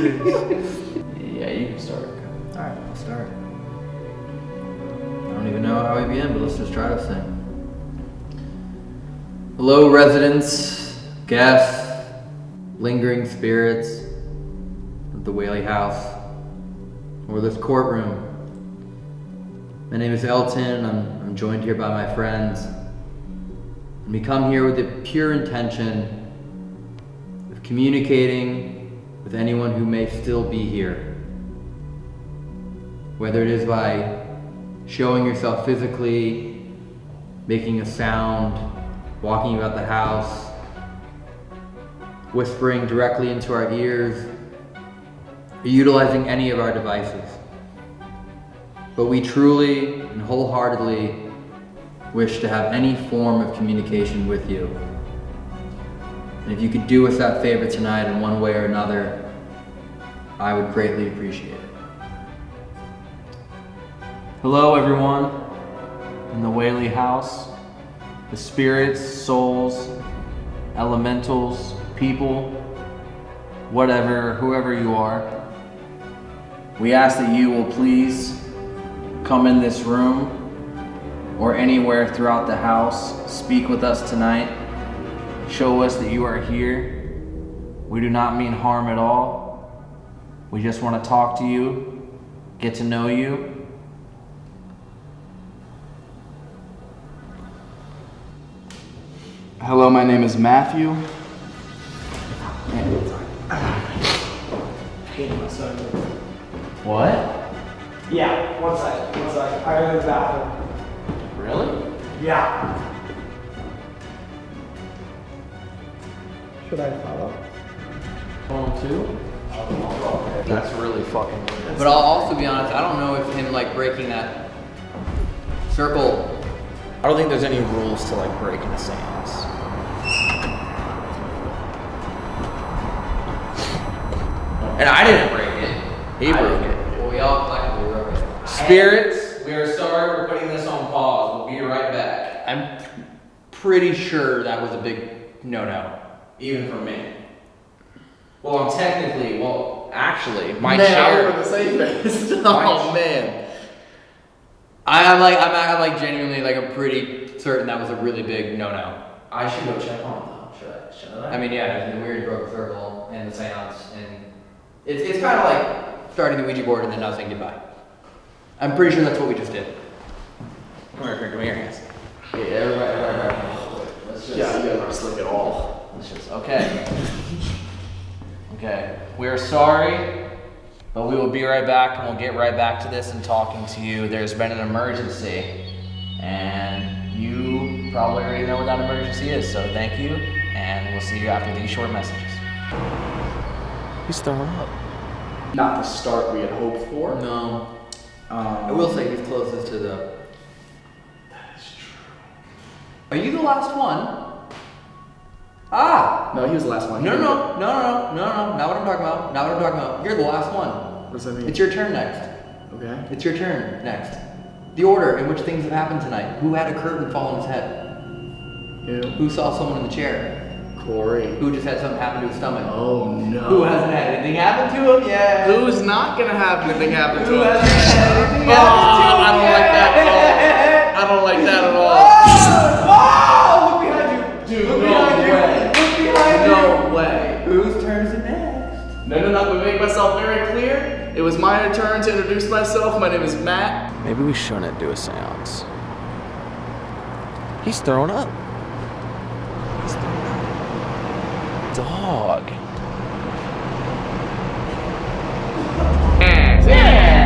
Yeah, you can start. Alright, I'll start. I don't even know how we begin, but let's just try this thing. Hello, residents, guests, lingering spirits of the Whaley House, or this courtroom. My name is Elton. I'm, I'm joined here by my friends. And we come here with the pure intention of communicating with anyone who may still be here. Whether it is by showing yourself physically, making a sound, walking about the house, whispering directly into our ears, or utilizing any of our devices. But we truly and wholeheartedly wish to have any form of communication with you. And if you could do us that favor tonight in one way or another, I would greatly appreciate it. Hello, everyone, in the Whaley house, the spirits, souls, elementals, people, whatever, whoever you are. We ask that you will please come in this room or anywhere throughout the house, speak with us tonight, show us that you are here. We do not mean harm at all. We just want to talk to you, get to know you, Hello, my name is Matthew. What? Yeah, one second, one second. I gotta go to the bathroom. Really? Yeah. Should I follow? Phone two? That's really fucking weird. But I'll also be honest, I don't know if him like breaking that circle. I don't think there's any rules to like breaking the sands. And I didn't break it. He broke it. Well, we all collectively broke it. Spirits, we are sorry we're putting this on pause. We'll be right back. I'm pretty sure that was a big no-no, even for me. Well, I'm technically, well, actually, my Man, chair. I'm the same face. oh man. I, I'm like, I'm, I'm like genuinely like, I'm pretty certain that was a really big no-no. I should go check on it though. Should I? Should I? I mean, yeah, it's weird broke the circle and the seance, and it's, it's kind of like starting the Ouija board and then not saying goodbye. I'm pretty sure that's what we just did. Come here, come here, guys. Yeah, everybody, everybody, everybody. Let's just, Yeah, you guys are slick at all. Let's okay. Okay, we are sorry, but we will be right back and we'll get right back to this and talking to you. There's been an emergency, and you probably already know what that emergency is, so thank you, and we'll see you after these short messages. He's throwing up. Not the start we had hoped for. No, Um, I will say he's closest to the. That is true. Are you the last one? Ah! No, he was the last one. No, no, no, no, no, no, no, not what I'm talking about. Not what I'm talking about. You're the last one. What does that mean? It's your turn next. okay. It's your turn next. The order in which things have happened tonight. Who had a curtain fall on his head? Who? Who saw someone in the chair? Corey. Who just had something happen to his stomach? Oh no. Who hasn't had anything happen to him yet? Who's not gonna have anything happen Who to him? hasn't had anything Oh, happen to him I don't like that at all. I don't like that at all. it was my turn to introduce myself. My name is Matt. Maybe we shouldn't do a seance. He's throwing up. He's throwing up. Dog.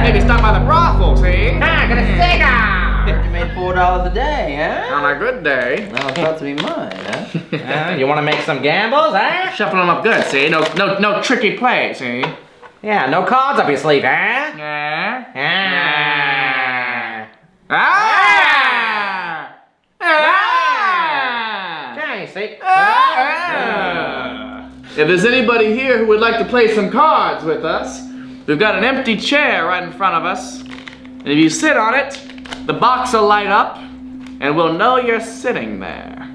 Maybe stop by the brothel, see? Ah, gonna cigar! you made four dollars a day, huh? On a good day. Now it's about to be mine, huh? Uh, you want to make some gambles, eh? Shuffling them up good, see? No, no, no tricky play, see? Yeah, no cards up your sleeve, eh? Yeah. Ah. Ah! Ah! Ah! ah. ah. If there's anybody here who would like to play some cards with us, we've got an empty chair right in front of us. And if you sit on it, the box will light up, and we'll know you're sitting there.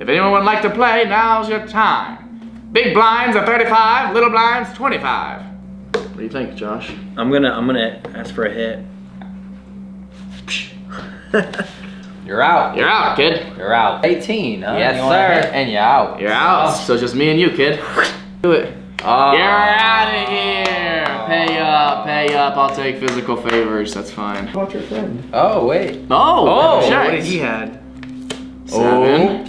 If anyone would like to play, now's your time. Big blinds are 35, little blinds 25. What do you think, Josh? I'm gonna I'm gonna ask for a hit. You're out. You're out, kid. You're out. 18, huh? Yes, You sir. And you're out. You're out. So it's just me and you, kid. Do it. Oh. You're out of here. Pay up, pay up. I'll take physical favors. That's fine. What's your friend? Oh, wait. Oh, Oh, shit. What did he had? Seven.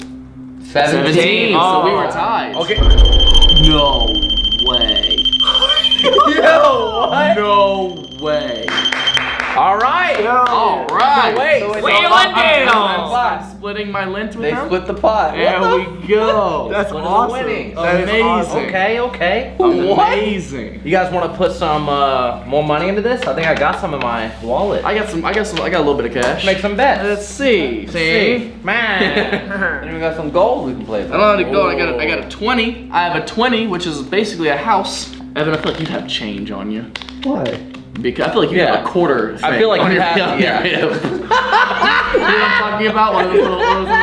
17. 17. So we Oh. were tied. Okay. No way. Yo, what? No way. All right. All right. So wait, So so I'm- what I'm- I'm splitting my lint with They him. split the pot. There What we go. That's What awesome. winnings? That is Amazing. awesome. Okay, okay. Amazing. You guys want to put some uh, more money into this? I think I got some in my wallet. I got some. I got some. I got a little bit of cash. Make some bets. Let's see. See. Man. And we got some gold we can play with. I don't know how to go. I got a, I got a 20. I have a 20, which is basically a house. Evan, I feel like you'd have change on you. Why? Because I feel like you Yeah. have a quarter. I feel like on you your, have- on your yeah. you know what I'm talking about? One of those little. One of those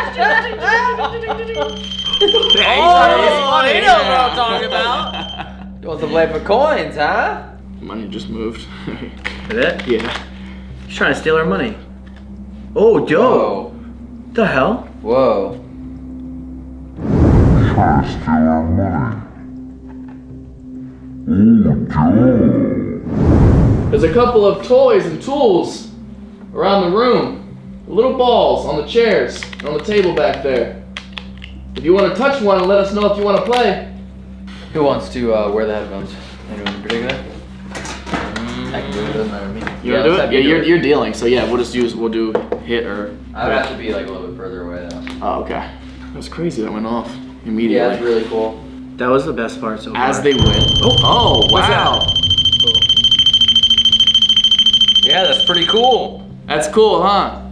Oh, he knows what I'm talking about. You want to play for coins, huh? Money just moved. Is it? yeah. He's trying to steal our money. Oh, Joe. Whoa. The hell? Whoa. There's a couple of toys and tools around the room. Little balls on the chairs, on the table back there. If you want to touch one let us know if you want to play. Who wants to uh, wear the headphones? Anyone in particular? I can do it. Doesn't matter to me. You Yeah, want to let's do have it? Yeah, you you're, it. you're dealing. So yeah, we'll just use, we'll do hit or. I'd have to be like a little bit further away though. Oh, okay. That was crazy. That went off immediately. Yeah, immediately. that's really cool. That was the best part so far. As they win. Oh, oh What's wow. Yeah, that's pretty cool. That's cool, huh?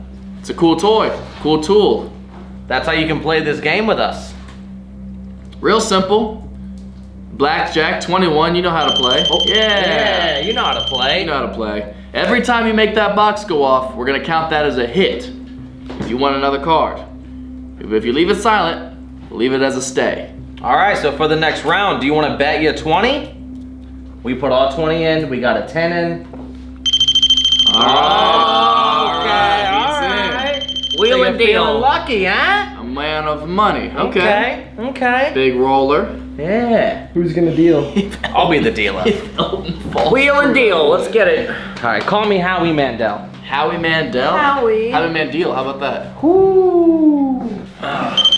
It's a cool toy. Cool tool. That's how you can play this game with us. Real simple. Blackjack 21, you know how to play. Oh, Yeah, you know how to play. You know how to play. Every time you make that box go off, we're gonna count that as a hit. If you want another card. If if you leave it silent, leave it as a stay. All right, so for the next round, do you want to bet you 20? We put all 20 in, we got a 10 in. Alright, all he's in. Wheel So and you're feeling deal. lucky, huh? A man of money. Okay. Okay, okay. Big roller. Yeah. Who's gonna deal? I'll be the dealer. Wheel and deal. Let's get it. All right, call me Howie Mandel. Howie Mandel. Howie. Howie Mandel. How about that? Ah.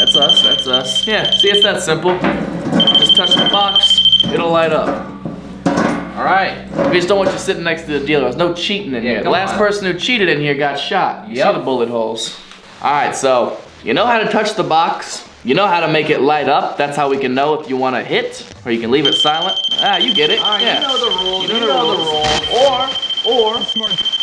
That's us. That's us. Yeah. See, it's that simple. Just touch the box. It'll light up. All right. We just don't want you sitting next to the dealer. There's no cheating in Yeah, here. The last on. person who cheated in here got shot. You Yep. see the bullet holes. All right, so you know how to touch the box. You know how to make it light up. That's how we can know if you want to hit or you can leave it silent. Ah, you get it. yeah. the rules. You know the rules. Or, or.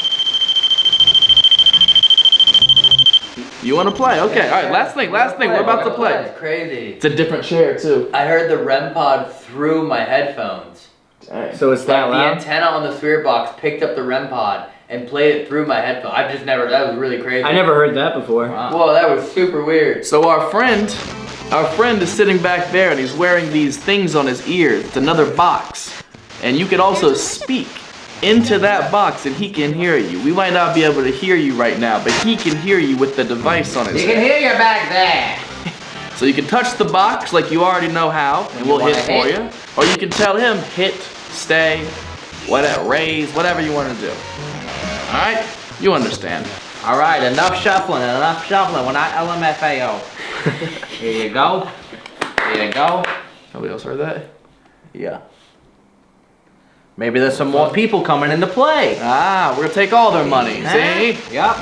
You want to play? Okay. All right. Last thing. Last thing. We're about to play. That's crazy. It's a different chair too. I heard the REM pod through my headphones. So it's that Like the antenna on the spirit box picked up the REM pod and played it through my headphones. I've just never. That was really crazy. I never heard that before. Wow. Whoa, that was super weird. So our friend, our friend is sitting back there and he's wearing these things on his ears. It's another box. And you can also speak into that box and he can hear you. We might not be able to hear you right now, but he can hear you with the device on his You can hear you back there. So you can touch the box like you already know how, and we'll hit for hit. you. Or you can tell him hit, stay, whatever, raise, whatever you want to do. All right? You understand. All right, enough shuffling, enough shuffling. We're not LMFAO. Here you go. Here you go. Nobody else heard that? Yeah. Maybe there's some more people coming into play. Ah, we're gonna take all their money. See? Yep.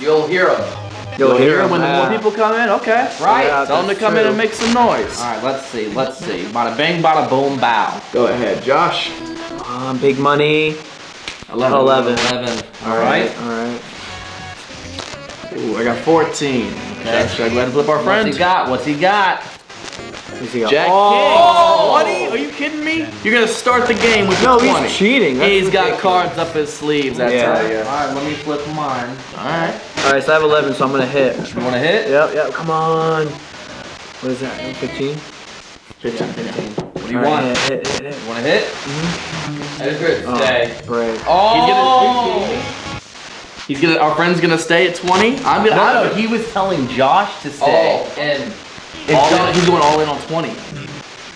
You'll hear them. You'll hear them when the uh, more people come in. Okay. Right. Yeah. Tell them to That's come in and make some noise. All right, let's see, let's see. Bada bing, bada boom, bow. Go ahead, Josh. Um, big money. 11. 11. 11. All right. All right. Ooh, I got 14. Okay. Should I go ahead and flip our What's friend? he got? What's he got? Who's he got? Jack oh. King. 20? Are you kidding me? You're gonna start the game with No, the 20. he's cheating. That's He's got cards up his sleeves, I Yeah. tell you. Alright, let me flip mine. Alright. All right, so I have 11, so I'm gonna hit. You wanna hit? Yep, yep. Come on. What is that? 15. 15, 15. What do you All right, want? Hit, hit, hit, hit. You wanna hit? I just heard Oh, stay. Right. Oh! He's gonna, our friend's gonna stay at 20. I'm gonna, No, I no, don't- he was telling Josh to stay. Oh, and all in, he's going all in on 20.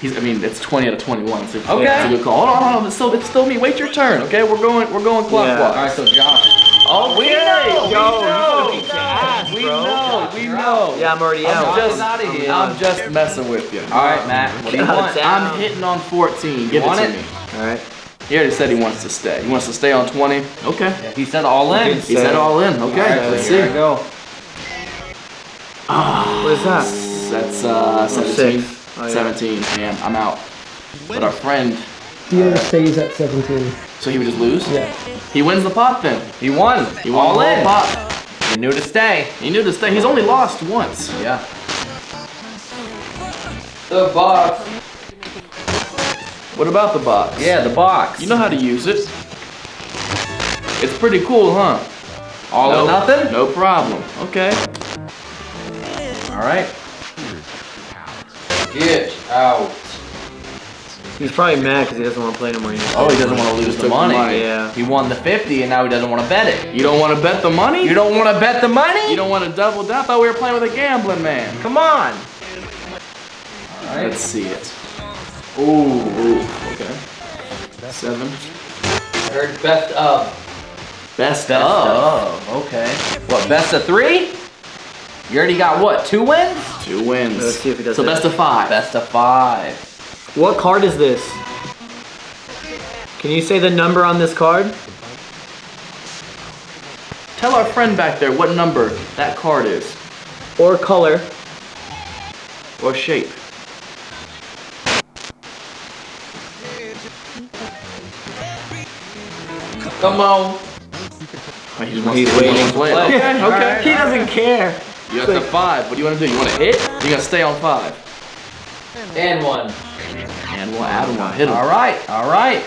He's, I mean, it's 20 out of 21. So Okay. It's a good call. Hold on, hold on. It's still, it's still me. Wait your turn, okay? We're going, we're going clockwise. Yeah. Alright, so Josh. Oh, we know, know, we we know. ass, we know, we know. Yeah, I'm already out. I'm out. just, outta here. I'm just messing with you. Alright, Matt. What do you want? I'm hitting on 14. Give want it to it? me. All right. He already said he wants to stay. He wants to stay on 20. Okay. He said all in. He said all in. Okay. Alright, let's here I see. go. Ah. What is that? That's uh, 17. Oh, yeah. 17. Man, I'm out. But our friend, Dealer stays at 17. so he would just lose? Yeah. He wins the pot then. He won. He won all the whole in. pot. You knew to stay. He knew to stay. He's only lost once. Yeah. the box. What about the box? Yeah, the box. You know how to use it. It's pretty cool, huh? all no, or nothing? No problem. Okay. Alright. Get out. He's probably mad because he doesn't want to play no more. Oh, he doesn't want to lose the money. money. Yeah. He won the 50 and now he doesn't want to bet it. You don't want to bet the money? You don't want to bet the money? You don't want to double down? I thought we were playing with a gambling man. Come on. Let's see it. Ooh, ooh, okay. Seven. I heard best of. Best, Best of. of. Okay. What, best of three? You already got what, two wins? Two wins. Let's see if he does So that. best of five. Best of five. What card is this? Can you say the number on this card? Tell our friend back there what number that card is. Or color? Or shape. Come on. Oh, he He's to- waiting wants to play. to play. Okay, okay. He doesn't care. You got to five. What do you want to do? You want to hit? You got to stay on five. And one. And we'll add one. Hit him. All right, all right.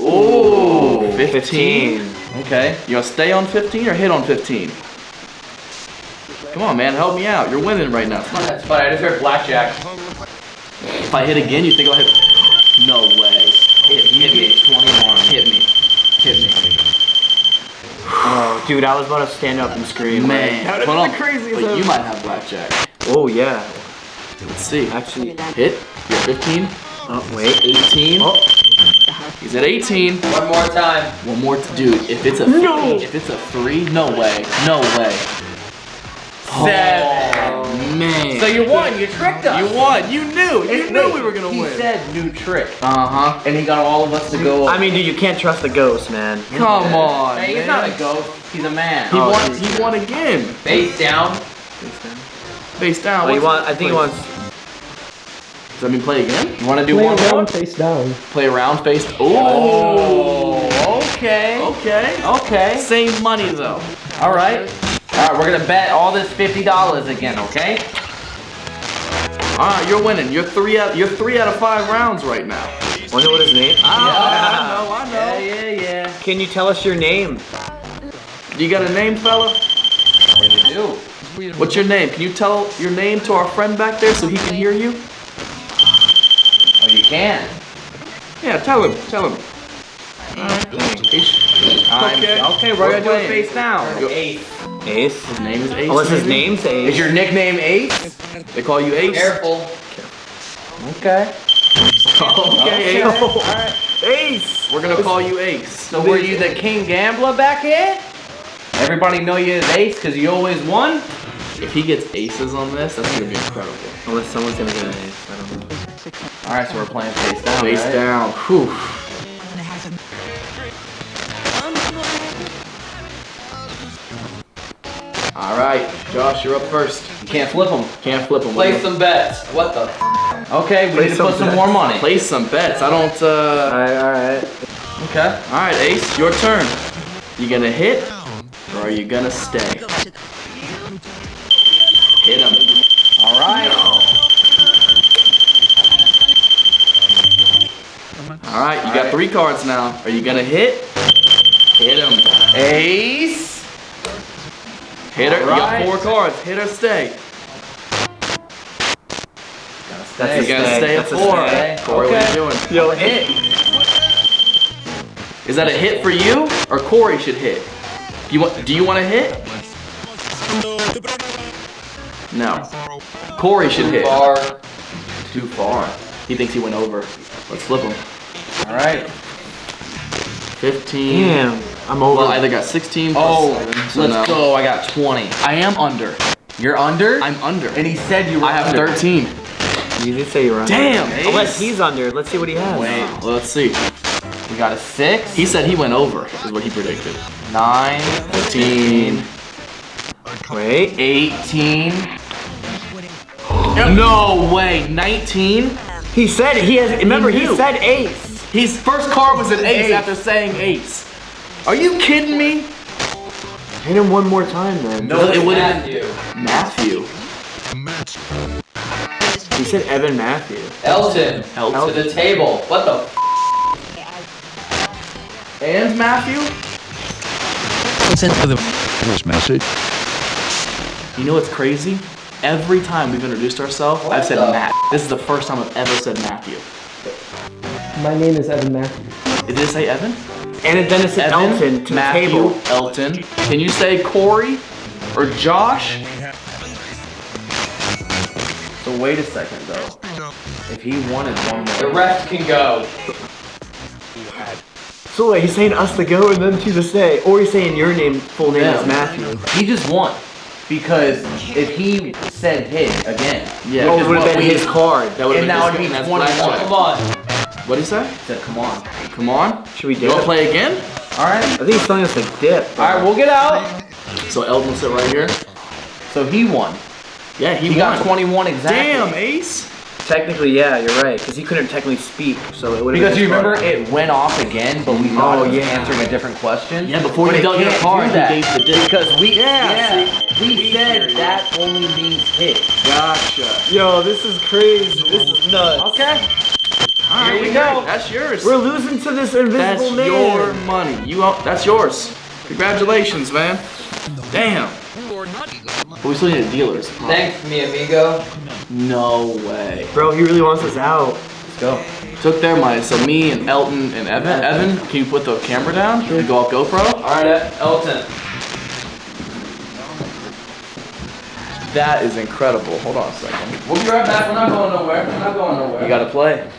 Ooh, 15. 15. Okay. You want to stay on 15 or hit on 15? Come on, man. Help me out. You're winning right now. That's funny. I just heard blackjack. If I hit again, you think I'll hit? No way. Hit, hit me. 21. Hit me. Hit me. Oh, dude, I was about to stand up and scream. Man. That Hold would've on. crazy Wait, hell. you might have blackjack. Oh, yeah. Let's see. Actually, Hit. You're 15. oh, wait. 18. Oh. He's at 18. One more time. One more, t- dude. If it's a No. if it's a three, no way, no way. Seven. Man. So you won. You tricked us. you won. You knew. You knew we were gonna he win. He said new trick. Uh huh. And he got all of us to go. I mean, dude, you can't trust the ghost, man. Come on. hey, he's not a ghost. He's a man. He Oh, won. he's- He won again. Face down. Face down. Oh, he What's- want, I think he wants. Does that mean play again? You want to do Play one more? around, face down. Play around face. Oh, okay. Okay. Okay. Same money though. All right. All right, we're gonna bet all this fifty dollars again, okay? All right, you're winning. You're three out. You're three out of five rounds right now. Wonder what his name. Ah. I know. I know. Yeah, yeah, yeah. Can you tell us your name? You got a name, fella? What do you do? What's your name? Can you tell your name to our friend back there so he can hear you? Oh, you can. Yeah, tell him. Tell him. I'm- Okay. Okay, we're, We're gonna do playing. it face down. Ace. Ace. His name is Ace. Oh, what's his maybe? name? Say Is your nickname Ace? They call you Ace. Careful. Okay. Okay, Ace. Alright. Ace. We're gonna call you Ace. So were you the king gambler back here? Everybody know you as Ace because you always won? If he gets aces on this, that's gonna be incredible. Unless someone's gonna get an ace. I don't know. Alright, so we're playing face down. Face right? down. Whew. All right, Josh, you're up first. You can't flip them. Can't flip them. Place some bets. What the? Okay, we Place need to put some more money. Place some bets. I don't. Uh... All right, all right. Okay. All right, Ace, your turn. You gonna hit, or are you gonna stay? Hit him. All right. All right, you got three cards now. Are you gonna hit? Hit him. Ace. Hit her. You got four cards. Hit or stay. That's You a gotta stay. stay at four. stay. Corey, what are you doing? Yo, hit. Is that a hit for you, or Corey should hit? Do you want? Do you want to hit? No. Corey should hit. Far. Too far. He thinks he went over. Let's flip him. All right. 15. Damn, I'm over. Well, I either got 16 plus Oh, seven, so let's no. go. I got 20. I am under. You're under? I'm under. and he said you were I have under. 13. you did say you were under. Damn, Unless he's under. Let's see what he has. Wait, well, let's see. We got a 6, He said he went over, is what he predicted. 9, 15. Wait. 18. No way, 19? He said he has. Remember, he, knew. said ace. His first card was an ace, Ace. after saying ace. Are you kidding me? Hit him one more time then. No, it would have Matthew. been Matthew. He said Evan Matthew. Elton. Elton. To the table. What the f? And Matthew? Listen to the first message. You know what's crazy? Every time we've introduced ourselves, I've said the- Matt. This is the first time I've ever said Matthew. My name is Evan Matthew. Did it say Evan? And then it Elton to Matthew, the table. Elton. Can you say Corey or Josh? So wait a second though. If he wanted one more. The rest can go. So wait, he's saying us to go and then to the stay, or he's saying your name, full name Yeah. is Matthew. He just won. Because if he said hit again, yeah, Oh, it would have been we- his card. That would and have now been it'd be his 21. Come on. What did he say? he said, come on. Come on. Should we You dip? want to play again? All right. I think he's telling us to dip. All right, we'll get out. So Elton will sit right here. So he won. Yeah, he, He won. got 21 exactly. Damn, Ace. Technically, yeah, you're right, because he couldn't technically speak, so it would have Because you remember it went off again, but we thought Oh, it was yeah. answering a different question. Yeah, before But you it dealt your can't card, he that. gave the dick. Because we, Yeah, yeah, we said that only means hit. Gotcha. Yo, this is crazy. This is nuts. Okay. All right, Here we we go. That's yours. We're losing to this That's invisible man. your money. You own, that's yours. Congratulations, man. Damn. But we still need a dealers. Thanks, mi amigo. No way. Bro, he really wants us out. Let's go. Took their money. So me and Elton and Evan. Evan, can you put the camera down and go off GoPro? All right, Elton. That is incredible. Hold on a second. We'll be right back. We're not going nowhere. We're not going nowhere. You gotta play.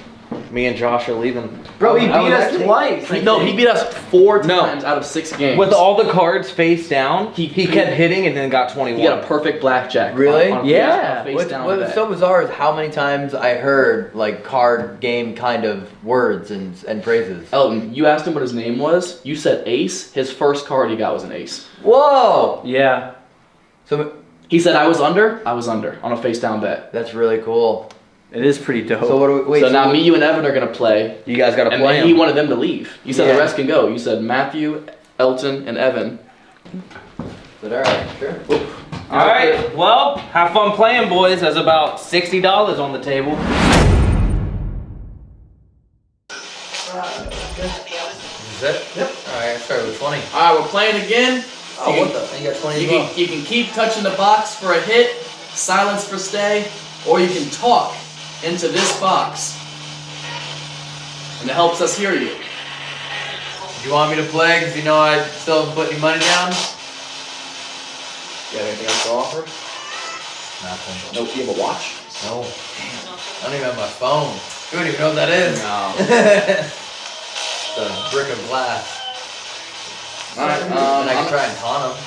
Me and Josh are leaving. Bro, he beat us actually- twice. He- no, he beat us four No. times out of six games. With all the cards face down, he, He- kept hitting and then got 21. he got a perfect blackjack. Really? On, on, Yeah. on face What's, down what's bet. so bizarre is how many times I heard like card game kind of words and and phrases. Elton, you asked him what his name was. You said ace. His first card he got was an ace. Whoa! Yeah. So He said I was under. I was under on a face down bet. that's really cool. It is pretty dope. So what do we wait? so now me, you, and Evan are gonna play, You guys gotta and play then he wanted them to leave. You said Yeah. the rest can go. You said Matthew, Elton, and Evan. But all right, sure. All right. Well, have fun playing, boys. There's about sixty dollars on the table. Is that? Yep. All right, I started with twenty. All right, we're playing again. Oh, you what can, the? You got twenty. You as well. can, you can keep touching the box for a hit, silence for stay, or you can talk into this box, and it helps us hear you. Do you want me to play? Because you know I still haven't put any money down. You have anything else to offer? Nothing. No, you have a watch. No. I don't even have my phone. You don't even know what that is. No. it's a brick of glass. All right. and Um, I can I'm- try and taunt him.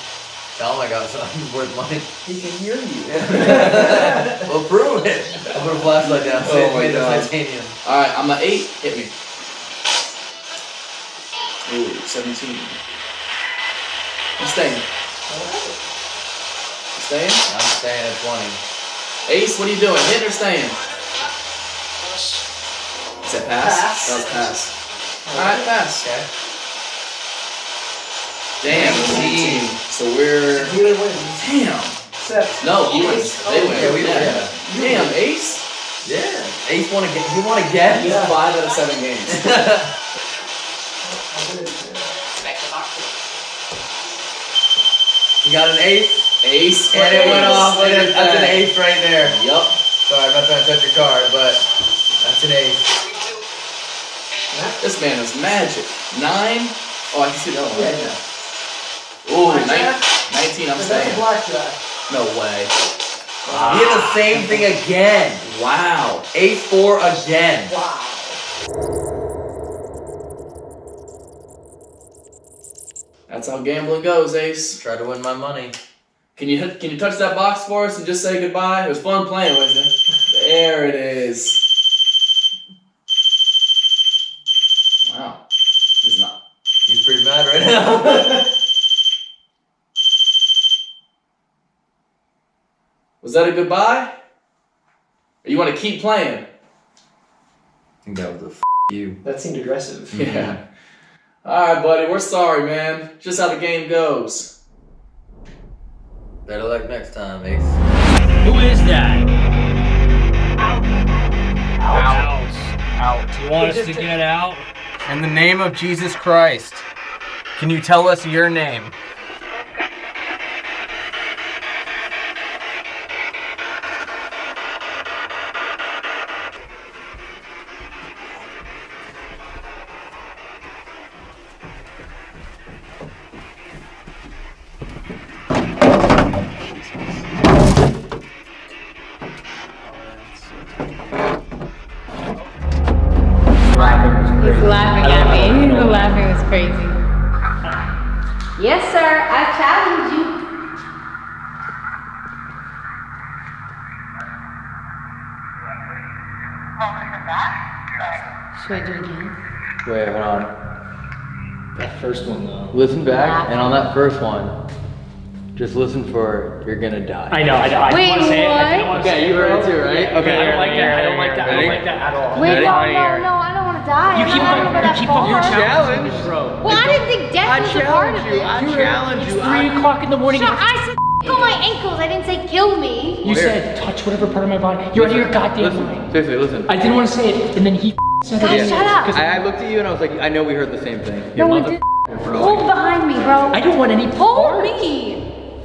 Tell him I got something worth money. he can hear you. well, prove it. I'll put a flashlight down. Oh Say it's my God. titanium. All right, I'm an eight. Hit me. Ooh, 17. I'm staying. You staying? I'm staying at 20. Ace, what are you doing? Hitting or staying? Is that pass? Pass. That was pass. All right, pass. Okay. Damn, Team. So we're. Damn. No, he wins. They win. Yeah, we win. Damn, Ace. Yeah. Ace want to get. You want to get? Five out of seven games. You got an ace, Ace. and it went off. Look and it- That's an that. ace right there. Yup. Sorry, I'm not trying to touch your card, but that's an ace. This man is magic. Nine. Oh, I can see other one. Ooh, nine, 19, I'm staying. No way. He did the same thing again. Wow. Ace four again. Wow. That's how gambling goes, Ace. Try to win my money. Can you can you touch that box for us and just say goodbye? It was fun playing with you. There it is. Wow. He's not. He's pretty mad right now. Was that a goodbye? Or you want to keep playing? I think that was a f- you. That seemed aggressive. Yeah. All right, buddy. We're sorry, man. Just how the game goes. Better luck next time, Ace. Who is that? Out. Out. Out. You want us to get out? In the name of Jesus Christ, can you tell us your name? Should I do it again? Wait, hold on. That first one though. Listen back, and on that first one, just listen for "You're gonna die." I know. I, I Wait, don't want to say it. I don't want to say Okay, it. you heard it too, right? Okay. I don't like that. I don't like that. I don't like that at all. Wait, Ready? no, no, no. I don't want to die. You I'm keep not on- gonna go you that keep on- far. you're Challenge. Bro. Well, I didn't think death was a part of it. I challenge you. It's Three o'clock in the morning. Shut- I said on my ankles. I didn't say kill me. You said touch whatever part of my body. You're out of your goddamn listen, mind. seriously, listen. I didn't want to say it, and then he said it. Guys, shut up. I, I looked at you and I was like, I know we heard the same thing. No, we didn't. Hold behind me, bro. I don't want any Hold part. me.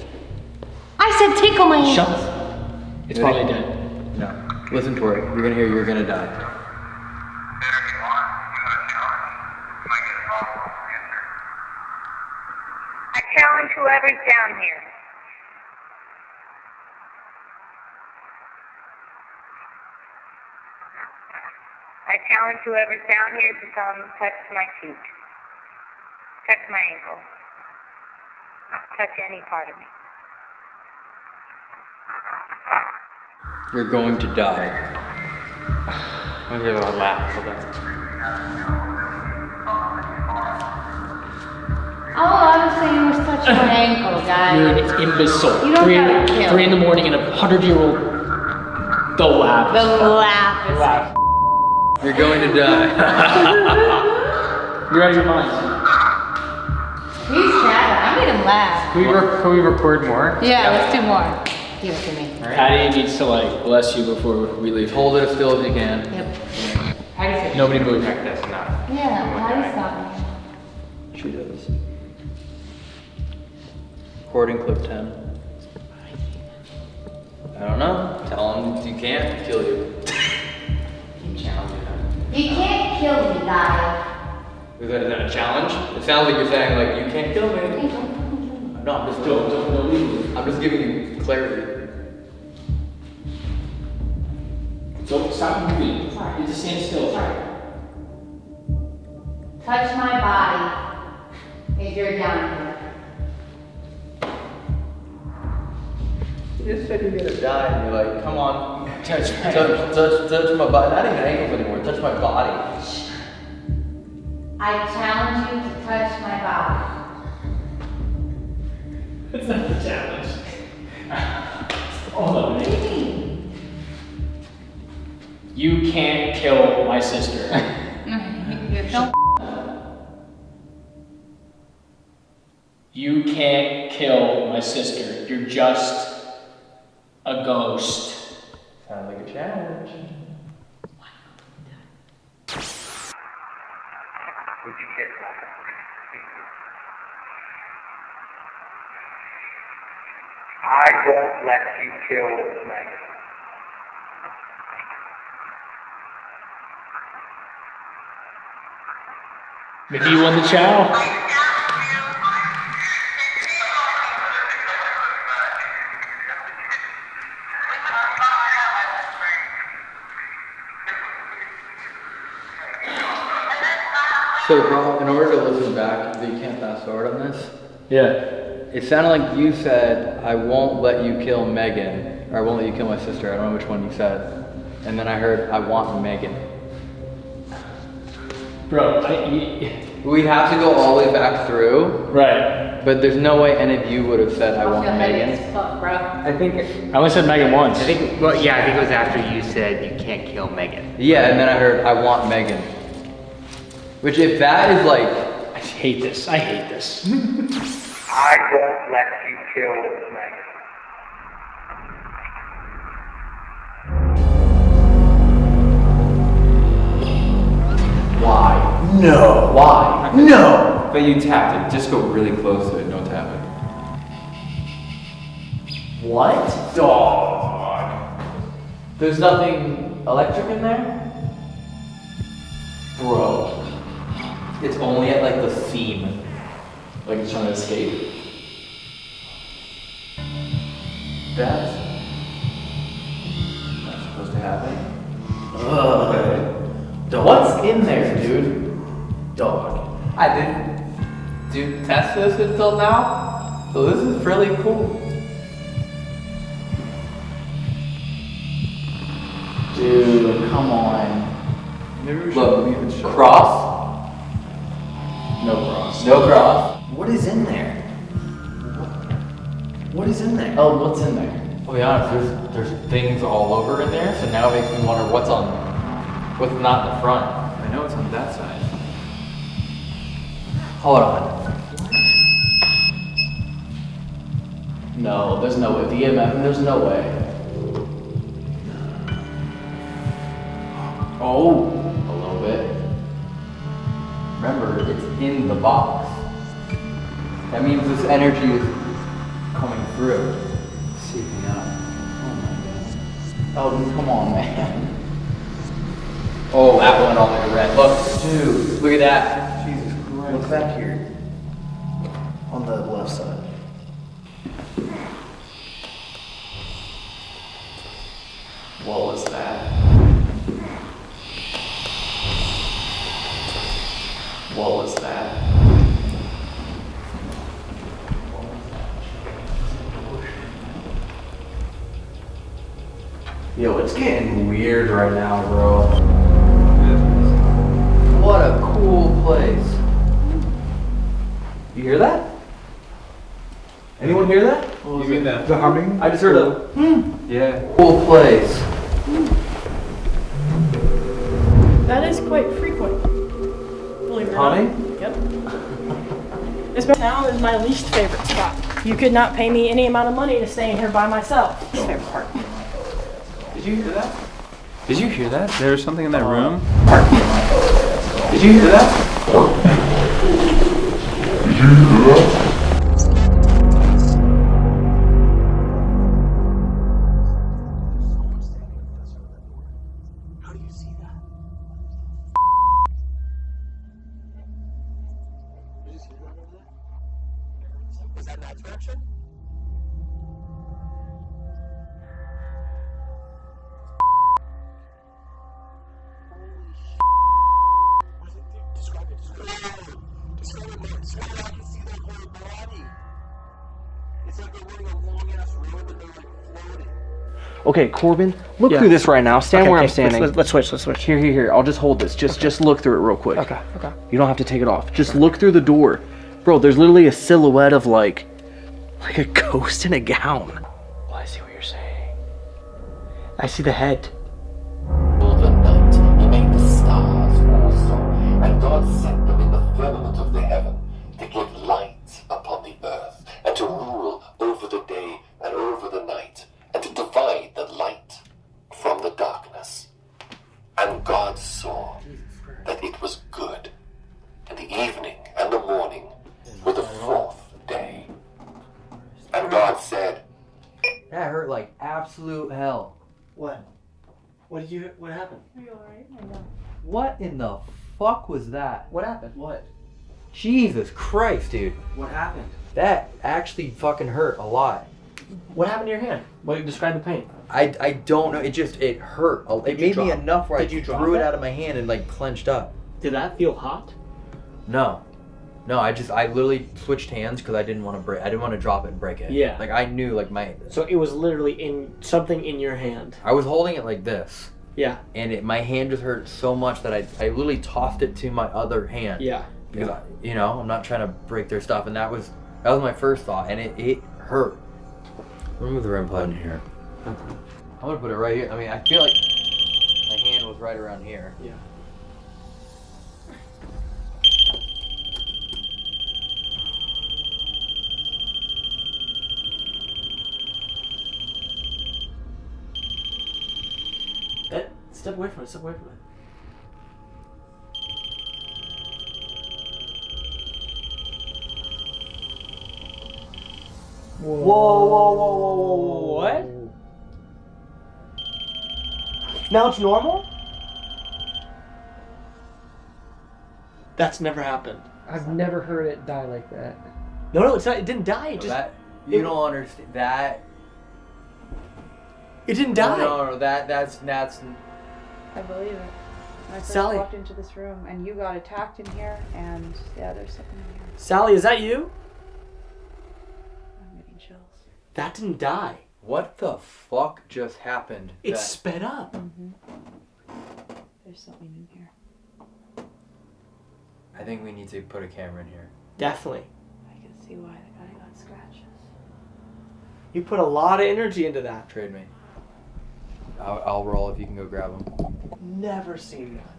I said tickle my ankles. Shut up. It's probably dead. No. Listen to it. You're gonna hear "You're gonna die." I challenge whoever's down here. I challenge whoever's down here to come touch my feet. Touch my ankle. Touch any part of me. You're going to die. I'm gonna give a laugh for that. All I was saying was touch my ankle, You're an imbecile. You don't three, gotta in, kill. three in the morning and a hundred year old. The laugh. The laugh is laugh. You're going to die. You're out of your mind. He's chatting. I made him laugh. Can we, re- can we record more? Yeah, let's do more. Give it to me. Patty needs to like bless you before we leave. Hold it as still as you can. Yep. Nobody move. That's enough. Yeah, Patty's got me. She does. Recording clip 10. I don't know. Tell him if you can't, kill you. You can't kill me, guys. Is that, is that a challenge? It sounds like you're saying, like, you can't kill me. No, I'm just, don't, don't, don't leave me. I'm just giving you clarity. So stop moving. You just stand still. Touch my body if you're down here. You just said you're gonna die, and you're like, come on, Touch my touch, touch, touch my body. Not even ankles anymore. Touch my body. I challenge you to touch my body. It's not the challenge. Hold on. What do you mean? You can't kill my sister. Don't You can't kill my sister. You're just a ghost. Sounds like a challenge. I won't let you kill me. Maybe you won the challenge? So, bro, in order to listen back, you can't fast forward on this. Yeah. It sounded like you said, "I won't let you kill Megan," or "I won't let you kill my sister." I don't know which one you said. And then I heard, "I want Megan." Bro, I, y- We have to go all the way back through, right. but there's no way any of you would have said, "I I want Megan." fuck, bro. I think. I only said Megan once. I think. Well, yeah. I think it was after you said you can't kill Megan. Yeah, and then I heard, "I want Megan." Which, if that is like, I hate this. I hate this. I won't let you kill Megan. why? No. Why? No. But you tapped it. Just go really close to it. Don't tap it. What? Dog. There's nothing electric in there? Bro. It's only at like the theme. Like it's trying to escape. That's not supposed to happen. Ugh. What's in there, dude? Dog. I didn't do test this until now, so this is really cool. Dude, come on. Maybe we should Look, leave it shut. cross. No cross. No cross. What is in there? What is in there? Oh, what's in there? I'll be honest, there's there's things all over in there, so now it makes me wonder what's on what's not in the front. I know it's on that side. Hold on. No, there's no way. The EMF, there's no way. Oh, a little bit. Remember, it's in the box. That means this energy is coming through. Seeping out. Oh my god. Oh, come on, man. Oh, that went all the red. Look, dude, look at that. Jesus Christ. Look back here. On the left side. What was that? What was that? Yo, it's getting weird right now, bro. What a cool place. You hear that? Anyone hear that? You mean that? The humming? I just heard a hmm. Yeah. cool place. That is quite frequent. Believe it or not. Humming? Yep. This town is my least favorite spot. You could not pay me any amount of money to stay in here by myself. Least favorite part. Did you hear that? Did you hear that? There was something in that room. Did you hear that? Did you hear that? Okay, Corbin, look Yeah. through this right now. Stand Okay, where I'm standing. Let's, let's switch. Let's switch. Here, here, here. I'll just hold this. Just, just look through it real quick. Okay. Okay. You don't have to take it off. Just look through the door, bro. There's literally a silhouette of like, like a ghost in a gown. Well, I see what you're saying. I see the head. Was that? What happened? What? Jesus Christ, dude. What happened? That actually fucking hurt a lot. What happened to your hand? What? Describe the pain. I, I don't know. It just it hurt. A- It Did made me drop- enough where did I you drop threw it it? out of my hand and like clenched up. Did that feel hot? No, no. I just I literally switched hands because I didn't want to break. I didn't want to drop it and break it. Yeah. Like I knew like my So it was literally in something in your hand. I was holding it like this. Yeah. And it, my hand just hurt so much that I I literally tossed it to my other hand. Yeah. Because I, you know I'm not trying to break their stuff, and that was that was my first thought, and it it hurt. Let me move the REM pod in here. I'm gonna put it right here. I mean, I feel like my hand was right around here. Yeah. Step away from it. Step away from it. Whoa, whoa, whoa, whoa, whoa, whoa, what? Now it's normal? That's never happened. I've never heard it die like that. No, no, it's not. It didn't die. It just. that you it- don't understand that. It didn't die. No, no, that that's that's I believe it. When I first Sally. walked into this room and you got attacked in here and yeah, there's something in here. Sally, is that you? I'm getting chills. That didn't die. what the fuck just happened? It that- sped up. Mm-hmm. There's something in here. I think we need to put a camera in here. Definitely. I can see why the guy got scratches. You put a lot of energy into that. Trade me. I'll, I'll roll if you can go grab them. Never seen that.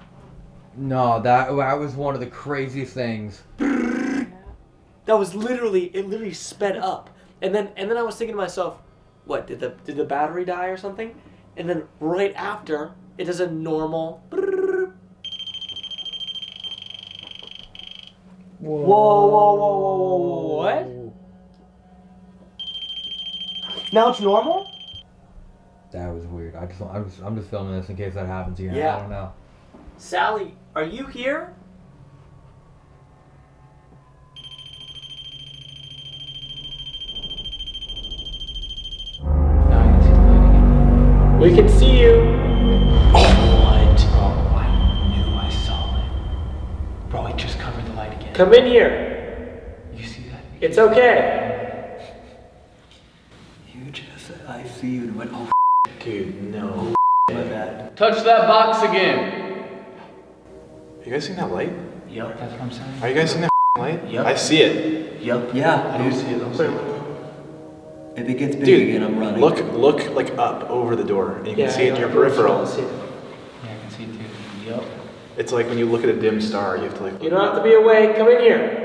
No, that that was one of the craziest things. That was literally it. Literally sped up, and then and then I was thinking to myself, what did the did the battery die or something? And then right after, it does a normal. Whoa, whoa, whoa, whoa, whoa, whoa, what? Now it's normal? That was weird. I just I'm just, I'm just filming this in case that happens again. Yeah. I don't know. Sally, are you here? We can see you. What? Oh, I knew I saw it. Bro, it just covered the light again. Come in here. You see that? It's okay. You just, I see you and went, oh, Dude, no. My bad. Touch that box again. You guys seen that light? Yep, that's what I'm saying. Are you guys seeing that light? Yep. I see it. Yep. Yeah, I do see it. Also. If it gets big Dude, again, I'm running. look, look like up over the door, and you can Yeah, see it in yeah, your I'm peripheral. Yeah, I can see it too. Yep. It's like when you look at a dim star, you have to like. You don't have to be awake. Come in here.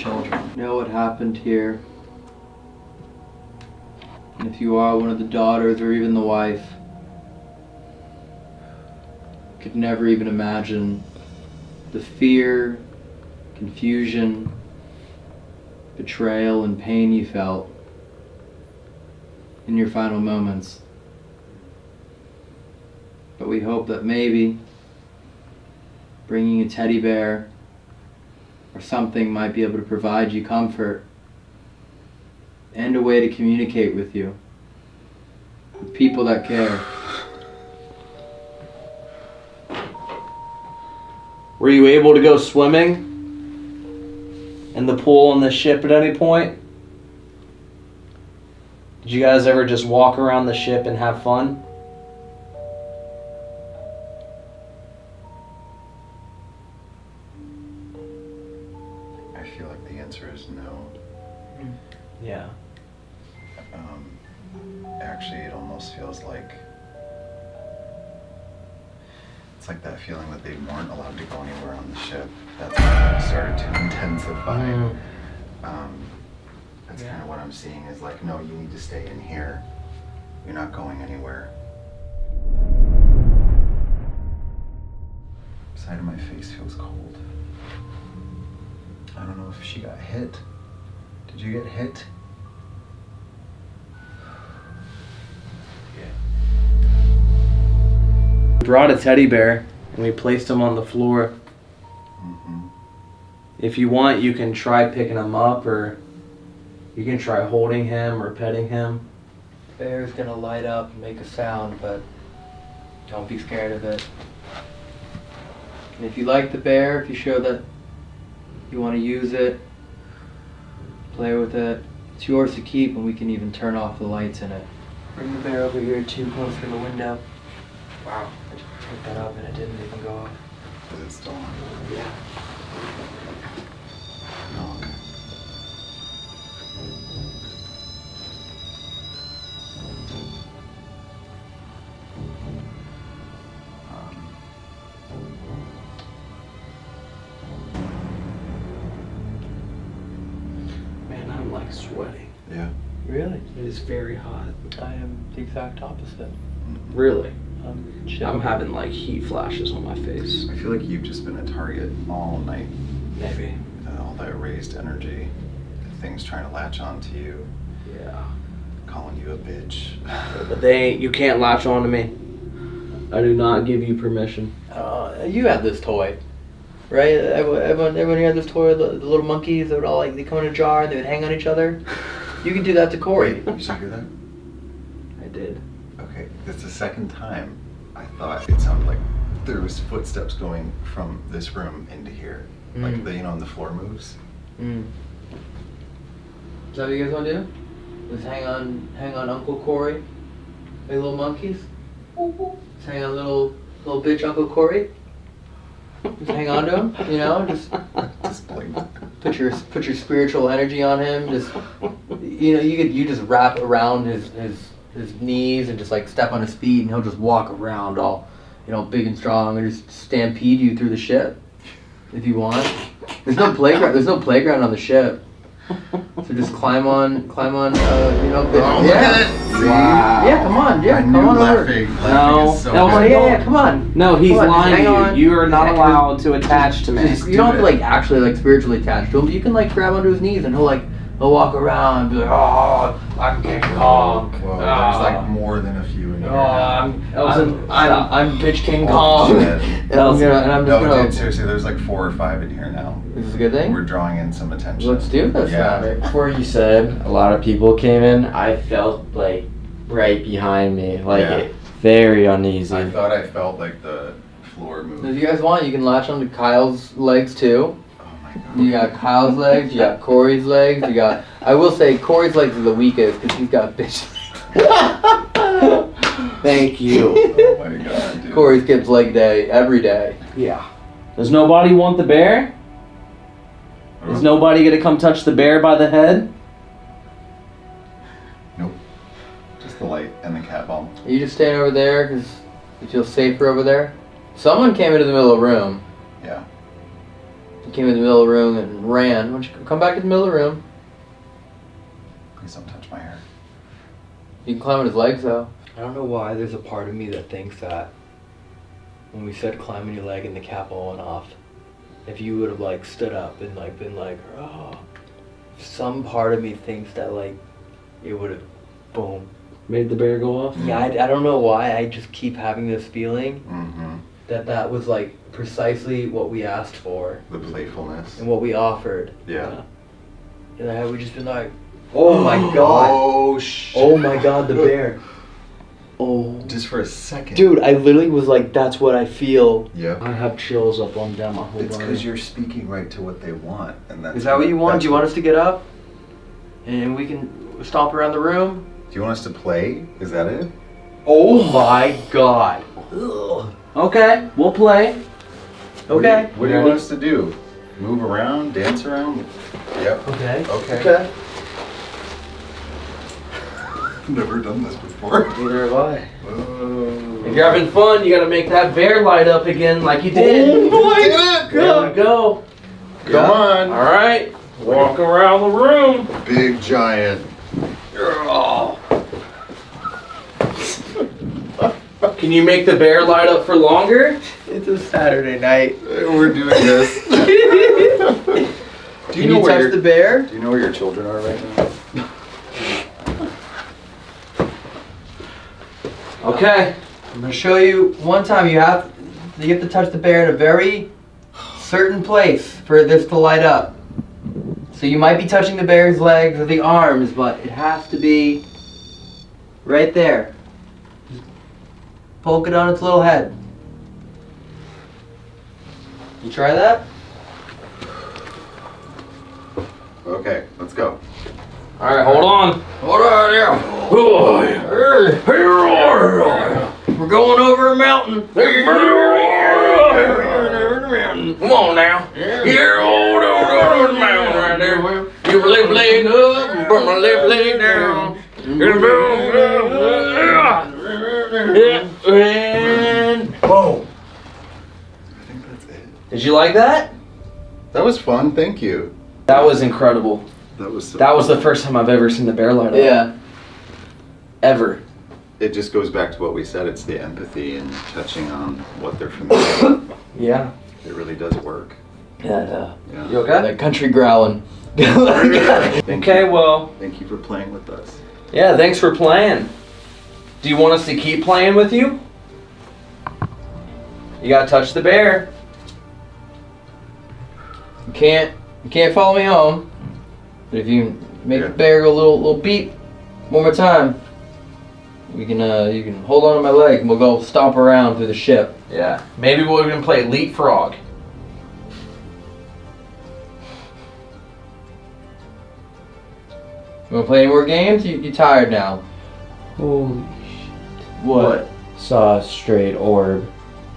Children. You know what happened here? And if you are one of the daughters or even the wife, could never even imagine the fear, confusion, betrayal, and pain you felt in your final moments. But we hope that maybe bringing a teddy bear or something might be able to provide you comfort and a way to communicate with you. With people that care. Were you able to go swimming in the pool on the ship at any point? Did you guys ever just walk around the ship and have fun? Intensify. Mm. Um, that's kind of what I'm seeing is like, no, you need to stay in here. You're not going anywhere. Side of my face feels cold. I don't know if she got hit. Did you get hit? We brought a teddy bear and we placed him on the floor. If you want, you can try picking him up or you can try holding him or petting him. The bear's gonna light up and make a sound, but don't be scared of it. And if you like the bear, if you show that you want to use it, play with it, it's yours to keep, and we can even turn off the lights in it. Bring the bear over here too close to the window. Wow, I just picked that up and it didn't even go off. Is it still on? Yeah. Is very hot. I am the exact opposite. Really? I'm I'm having like heat flashes on my face. I feel like you've just been a target all night. Maybe. Uh, all that raised energy, things trying to latch onto you, Yeah. calling you a bitch. But they you can't latch on to me. I do not give you permission. Uh, you had this toy, right? Everyone, everyone, everyone here had this toy. The, the little monkeys. They would all like they come in a jar and they would hang on each other. You can do that to Corey. Did you hear that? I did. Okay, that's the second time I thought it sounded like there was footsteps going from this room into here. Like Mm. the you know, and the floor moves. Mm. Is that what you guys want to do? Just hang on, hang on, Uncle Corey. Like little monkeys. Just hang on, little little bitch, Uncle Corey. Just hang on to him, you know. Just Just put your put your spiritual energy on him. Just you know, you could you just wrap around his his his knees and just like step on his feet, and he'll just walk around all you know big and strong, and just stampede you through the ship if you want. There's no playground. There's no playground on the ship. So just climb on, climb on. Uh, you know, the, Oh, look yeah. at it. See? Yeah, come on, yeah, I come knew on over. laughing. No, so no, good. yeah, yeah, come on. No, he's on, lying hang to on. you. You are not Just- allowed to attach to me. Just- you don't have to like actually like spiritually attach to him, you can like grab onto his knees and he'll like he'll walk around and be like, oh, I'm King Kong. Well, there's like more than a few in Oh, here. I'm, I'm, I'm, I'm bitch King Oh, Kong. shit. and I'm gonna, and I'm just no, gonna. dude, seriously, there's like four or five in here now. This is a good thing. We're drawing in some attention. Let's do this. Yeah. then. Before you said a lot of people came in, I felt like right behind me, like Yeah. very uneasy. I thought I felt like the floor move. If you guys want, you can latch onto Kyle's legs too. Oh my god. You got Kyle's legs. You got Corey's legs. You got. I will say Corey's legs are the weakest because he's got bitch. Thank you. Oh my god, dude. Corey skips leg day every day. Yeah. Does nobody want the bear? Is nobody gonna come touch the bear by the head? Nope. Just the light and the cat ball. Are you just staying over there because you feel safer over there? Someone came into the middle of the room. Yeah. He came into the middle of the room and ran. Why don't you come back to the middle of the room? Please don't touch my hair. You can climb on his legs though. I don't know why there's a part of me that thinks that when we said climbing your leg and the cat ball went off, if you would have like stood up and like been like, oh, some part of me thinks that like it would have, boom. Made the bear go off? Yeah, I, I don't know why. I just keep having this feeling Mm-hmm. that that was like precisely what we asked for The playfulness. and what we offered. Yeah. And then had we just been like, oh my god, Oh shit. oh my god, the bear. Oh. Just for a second. Dude, I literally was like, that's what I feel. Yeah. I have chills up on down my whole It's because you're speaking right to what they want, and that's. Is that what you want? Do you want us to get up? And we can stomp around the room? Do you want us to play? Is that it? Oh my god. Okay, we'll play. Okay. What do you want us to do? Move around, dance around? Yep. Okay. Okay. Okay. Never done this before. Neither have I. Uh, if you're having fun, you gotta make that bear light up again like you did. Oh my There we go. Come on. All right. Walk around the room. Big giant. Can you make the bear light up for longer? It's a Saturday night. We're doing this. Do Can you where touch the bear? Do you know where your children are right now? Okay. I'm gonna show you one time you have you have to touch the bear in a very certain place for this to light up. So you might be touching the bear's legs or the arms, but it has to be right there. Just poke it on its little head. You try that? Okay, let's go. All right, hold on. Hold on, yeah. We're going over a mountain. Come on now. Here, hold on, mountain right there. Your left leg up, and put my left leg down. And Whoa. Did you like that? That was fun. Thank you. That was incredible. That was so That was the first time I've ever seen the bear light up. Yeah. Ever. It just goes back to what we said. It's the empathy and touching on what they're familiar with. Yeah. It really does work. Yeah. uh, Yeah. You okay? That country growling. Okay, you. well, Thank you for playing with us. yeah, thanks for playing. Do you want us to keep playing with you? You gotta touch the bear. You can't you can't follow me home. But if you make Yeah. the bear go a little little beep one more time, we can uh you can hold on to my leg and we'll go stomp around through the ship. Yeah. Maybe we'll even play leapfrog. You wanna play any more games? You you tired now? Holy shit. What? Saw a straight orb.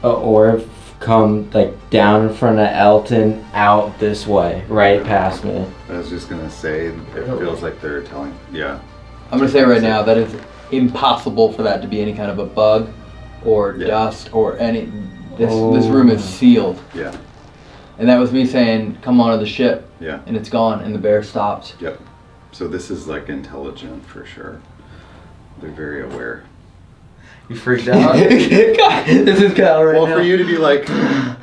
A orb come like down in front of Elton out this way, right past me. I was just gonna say, it feels like they're telling. Yeah. I'm gonna say right now that it's impossible for that to be any kind of a bug or Yeah. dust or any this this oh. room is Oh. sealed. Yeah. And that was me saying, come onto the ship. Yeah. And it's gone and the bear stopped. Yep. So this is like intelligent for sure. They're very aware. You freaked out? this is Kyle right well, now. for you to be like,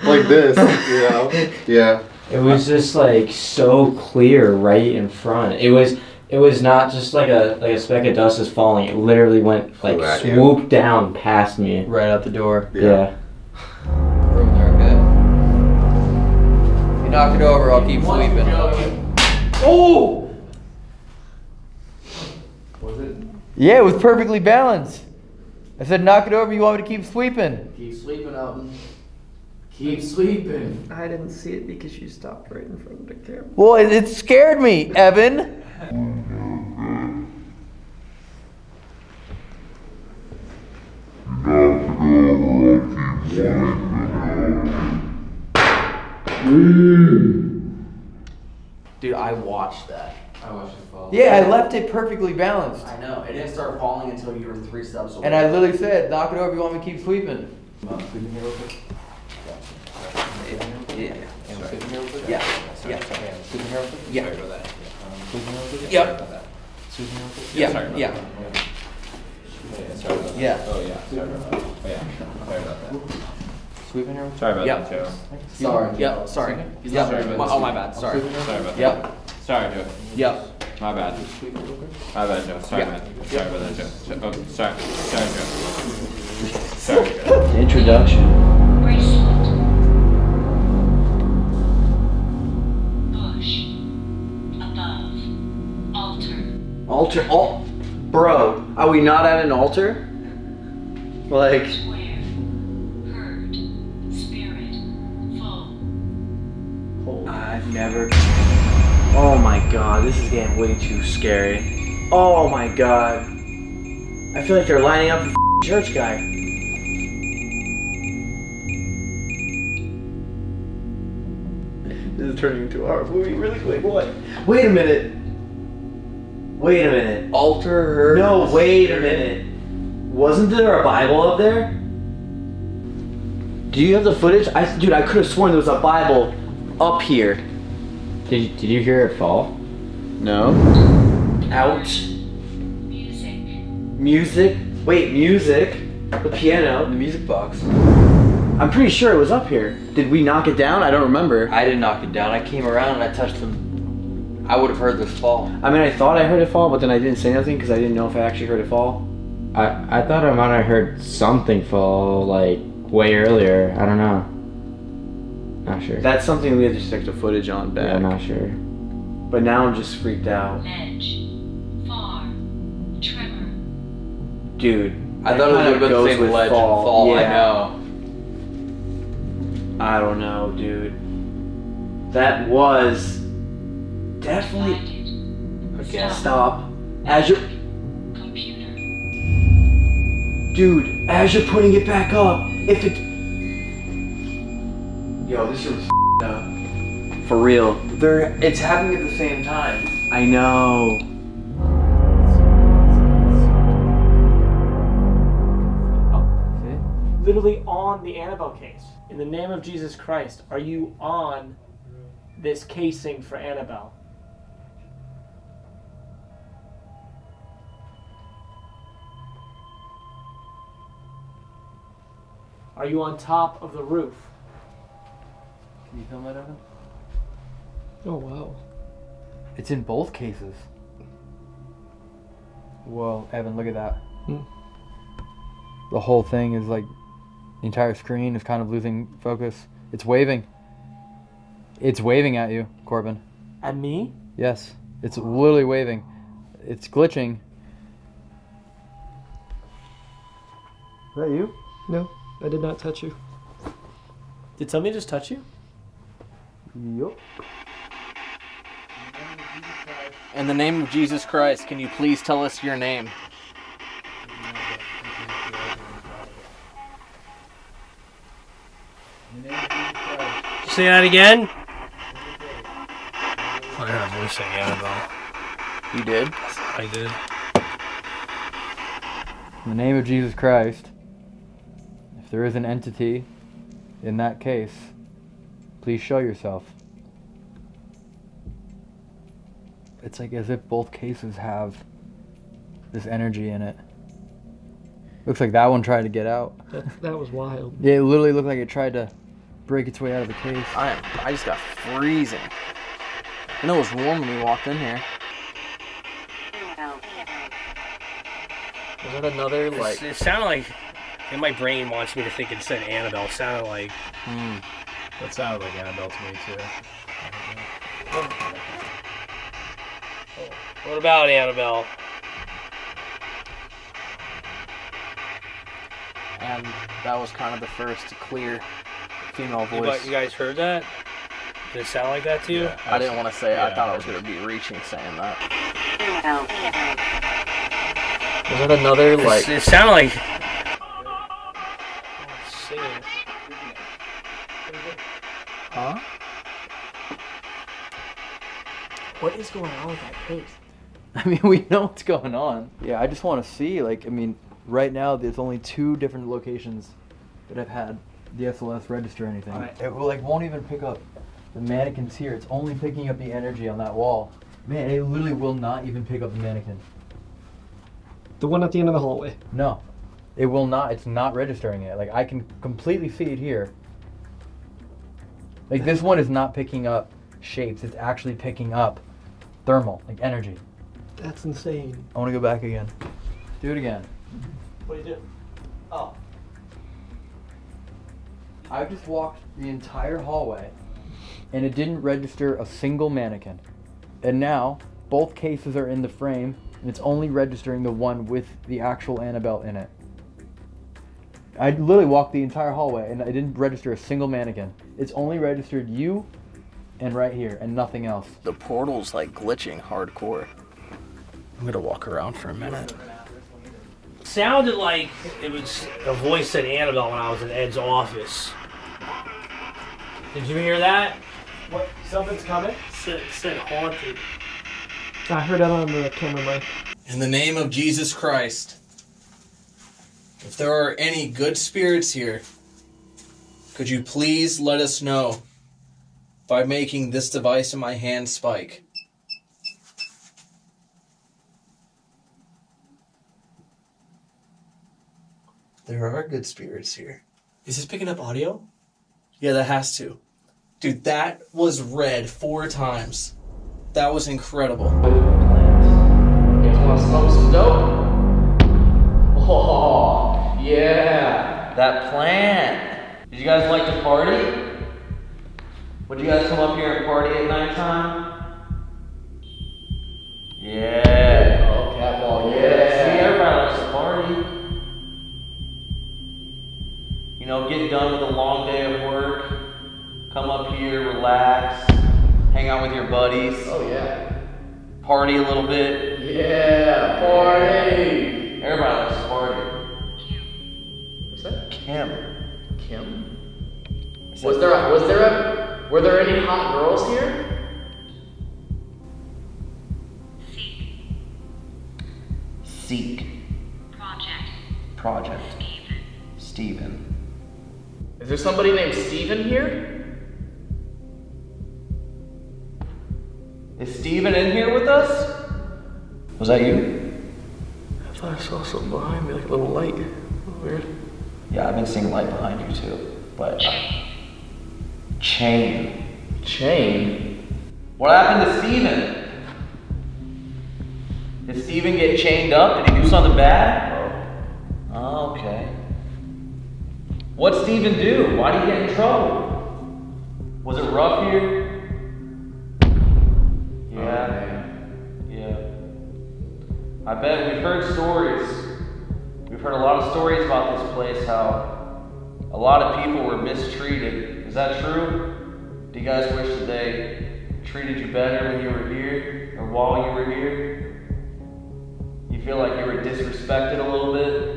like this, you know? Yeah. It was just like so clear right in front. It was it was not just like a like a speck of dust is falling. It literally went like Flew at you. swooped down past me. Right out the door. Yeah. Room there, okay? You knock it over, I'll keep sleeping. Oh! Was it? Yeah, it was perfectly balanced. I said, knock it over. You want me to keep sweeping? Keep sleeping, Elton. Keep sleeping. I didn't see it because you stopped right in front of the camera. Well, it, it scared me, Evan. Dude, I watched that. I watched it fall. Yeah, I left it perfectly balanced. I know. It didn't start falling until you were three steps away. And I literally said, knock it over. You want me to keep sweeping? Yeah. Yeah. Yeah. Yeah. Yeah. Sorry about that. Um, yep. Yeah, Sorry about yeah. that. Sorry about that. Yeah. Oh yeah. Sorry about that. Oh yeah. Sorry about that. Sweeping here? Sorry about Yep. that, Joe. Sorry. Yep, sorry. Yep. Sorry about My- that. oh, my bad, sorry. Sorry about Yep. That. Sorry, Joe. Yep. My bad. My bad, Joe. Sorry, Yeah. man. Sorry about that, Joe. So- Oh, sorry. Sorry, Joe. Sorry, Joe. Introduction. Altar. Al- Bro, are we not at an altar? Like. I've never. Oh my god, this is getting way too scary. Oh my god. I feel like they're lining up the church guy. This is turning into a horror movie really quick. What? Wait a minute. Wait a minute. Alter her. No, wait a minute. Wasn't there a Bible up there? Do you have the footage? I, dude, I could have sworn there was a Bible up here. Did you, did you hear it fall? No. Ouch. Music. Music. Wait, music. The piano. The music box. I'm pretty sure it was up here. Did we knock it down? I don't remember. I didn't knock it down. I came around and I touched them. I would have heard this fall. I mean, I thought I heard it fall, but then I didn't say nothing because I didn't know if I actually heard it fall. I, I thought I might have heard something fall like way earlier. I don't know. Not sure. That's something we have to check the footage on back. Yeah, I'm not sure. But now I'm just freaked out. Edge. Far. Tremor. Dude. I thought it was kinda about the same with ledge fall. and fall. I know. I don't know, dude. That was definitely. Okay, stop. As you're. Dude, as you're putting it back up, if it. Yo, this room's up. For real. They're. It's happening at the same time. I know. Oh, literally on the Annabelle case. In the name of Jesus Christ, are you on this casing for Annabelle? Are you on top of the roof? Can you film that, Evan? Oh wow. It's in both cases. Whoa, Evan, look at that. Hmm. The whole thing is like the entire screen is kind of losing focus. It's waving. It's waving at you, Corbin. At me? Yes, it's literally waving. It's glitching. Is that you? No, I did not touch you. Did somebody just touch you? Yup. In the name of Jesus Christ, can you please tell us your name? Say that again. I heard a voice saying Annabelle. You did? I did. In the name of Jesus Christ, if there is an entity in that case, please show yourself. It's like as if both cases have this energy in it. Looks like that one tried to get out. That, that was wild. Yeah, it literally looked like it tried to break its way out of the case. I am. I just got freezing. I know it was warm when we walked in here. Was that another like? it sounded like, and my brain wants me to think it said Annabelle. It sounded like. Hmm. That sounded like Annabelle to me too. What about Annabelle? And that was kind of the first clear female voice. gu- you guys heard that? Did it sound like that to you? Yeah, I didn't want to say. it. I thought I was gonna be reaching saying that. Oh. Was that another like? It sounded like. What is going on with that case? I mean, we know what's going on. Yeah, I just want to see. Like, I mean, right now there's only two different locations that have had the SLS register anything. Alright. It will, like won't even pick up the mannequins here. It's only picking up the energy on that wall. Man, it literally will not even pick up the mannequin. The one at the end of the hallway. No, it will not. It's not registering it. Like I can completely see it here. Like this one is not picking up shapes. It's actually picking up thermal, like energy. That's insane. I want to go back again. Do it again. What do you do? Oh. I just walked the entire hallway and it didn't register a single mannequin. And now both cases are in the frame and it's only registering the one with the actual Annabelle in it. I literally walked the entire hallway and I didn't register a single mannequin. It's only registered you and right here and nothing else. The portal's like glitching hardcore. I'm gonna walk around for a minute. Sounded like it was a voice said Annabelle when I was in Ed's office. Did you hear that? What? Something's coming? Said, said haunted. I heard that on the camera mic. In the name of Jesus Christ, if there are any good spirits here, could you please let us know by making this device in my hand spike? There are good spirits here. Is this picking up audio? Yeah, that has to. Dude, that was red four times. That was incredible. You want to smoke some dope? Oh, yeah. That plant. Did you guys like to party? Would you guys come up here and party at nighttime? Yeah. Oh, cat ball, See, yeah. everybody likes to party. You know, get done with a long day of work. Come up here, relax, hang out with your buddies. Oh, yeah. Party a little bit. Yeah, party. Everybody likes to party. Kim. What's that? Kim. Kim? Was there a, was there a, were there any hot girls here? Seek. Seek. Project. Project. Steven. Is there somebody named Steven here? Is Steven in here with us? Was that you? I thought I saw something behind me, like a little light. Weird. Yeah, I've been seeing light behind you too. But uh, chain. Chain? What happened to Steven? Did Steven get chained up? Did he do something bad? Oh, okay. What'd Steven do? Why did he get in trouble? Was it rough here? Oh, yeah. Yeah. I bet we've heard stories. We've heard a lot of stories about this place, how a lot of people were mistreated. Is that true? Do you guys wish that they treated you better when you were here or while you were here? You feel like you were disrespected a little bit?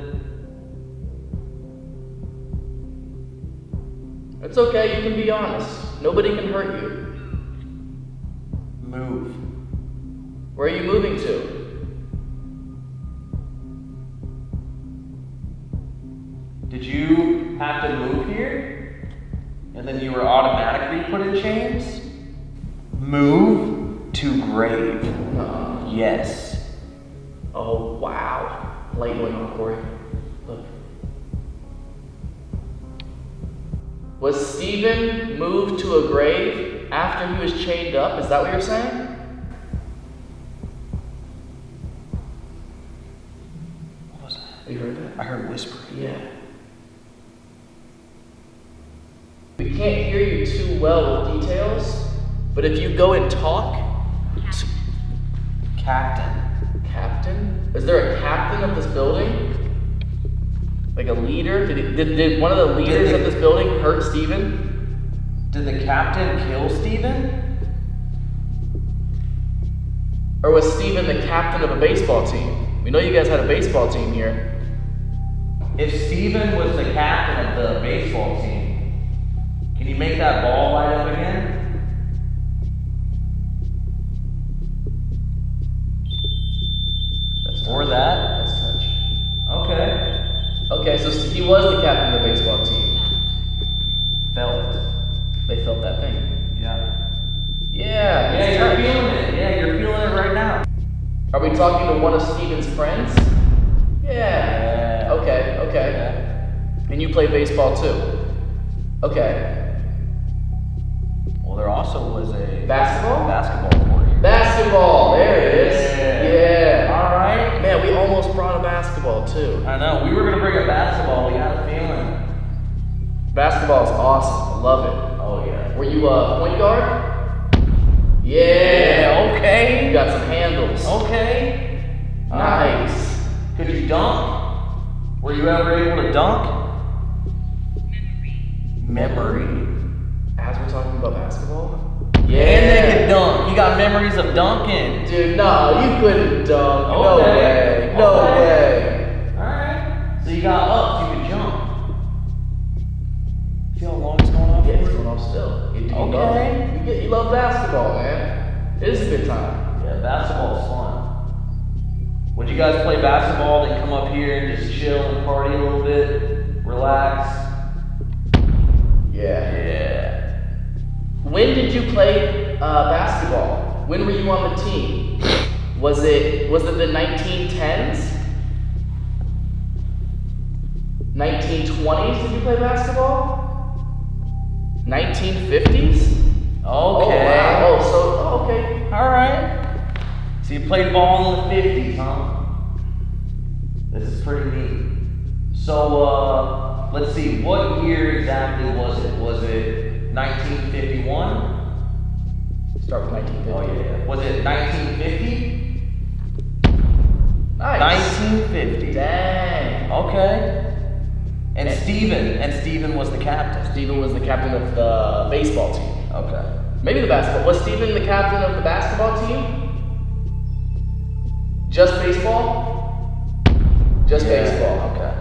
It's okay, you can be honest. Nobody can hurt you. Move. Where are you moving to? Did you have to move here? And then you were automatically put in chains? Move to grave. Uh-huh. Yes. Oh, wow. Light went on, Corey. Look. Was Steven moved to a grave after he was chained up? Is that what you're saying? What was that? You heard that? I heard whisper. Yeah. We can't hear you too well with details, but if you go and talk. Captain. Captain? Is there a captain of this building? Like a leader? Did, he, did, did one of the leaders the- of this building hurt Steven? Did the captain kill Steven? Or was Steven the captain of a baseball team? We know you guys had a baseball team here. If Steven was the captain of the baseball team, can you make that ball light up again? or that? That's touch. Okay. Okay, so he was the captain of the baseball team. Felt. They felt that thing. Yeah. Yeah. Yeah, you're touch. feeling it. Yeah, you're feeling it right now. Are we talking to one of Steven's friends? Yeah. Okay, okay. And you play baseball too? Okay. Well, there also was a Basketball? basketball court here. Basketball, there it is. Yeah. Yeah. All right. Man, we almost brought a basketball too. I know. We were gonna bring a basketball. We had a feeling. Basketball is awesome. I love it. Oh yeah. Were you a point guard? Yeah. Yeah, okay. You got some handles. Okay. Nice. Could you dunk? Were you ever able to dunk? Memory. Memory. As we're talking about basketball? Yeah. And they could dunk. You got memories of dunking. Dude, no, you couldn't dunk. No Okay. way. No Okay. way. Alright. So you got up, you could jump. See how long it's going on? Yeah, it's going off still. You, you Okay. Love, you, get, you love basketball, man. It is a good time. Yeah, basketball's fun. Would you guys play basketball, then come up here and just chill and party a little bit? Relax? Yeah. Yeah. When did you play uh, basketball? When were you on the team? Was it was it the 1910s? 1920s? Did you play basketball? 1950s? Okay. Oh, wow. Oh, so oh, okay. All right. So you played ball in the 50s, huh? This is pretty neat. So, uh, let's see, what year exactly was it? Was it 1951? Start with 1950. Oh, yeah, yeah. Was it 1950? Nice. 1950. Dang. Okay. And Steven, and Steven was the captain. Steven was the captain of the baseball team. Okay. Maybe the basketball. Was Steven the captain of the basketball team? Just baseball? Just Yeah, baseball. Okay.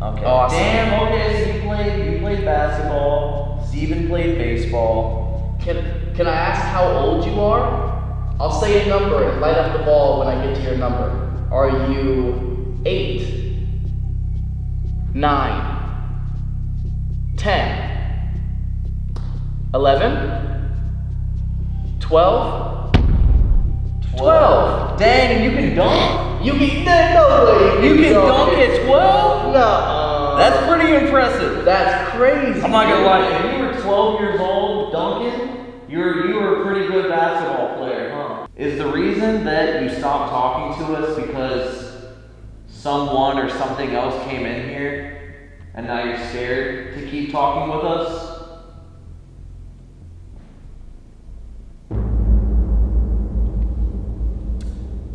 Okay. Awesome. Damn. Okay. So you played you played basketball. Steven played baseball. Can Can I ask how old you are? I'll say a number and light up the ball when I get to your number. Are you eight, nine, ten, eleven, twelve? Twelve. Dang, you can dunk. You can no way. You can dunk at 12? No. That's pretty impressive. That's crazy. I'm not gonna lie, to you 12 years old Duncan, you're, you were a pretty good basketball player, huh? Is the reason that you stopped talking to us because someone or something else came in here and now you're scared to keep talking with us?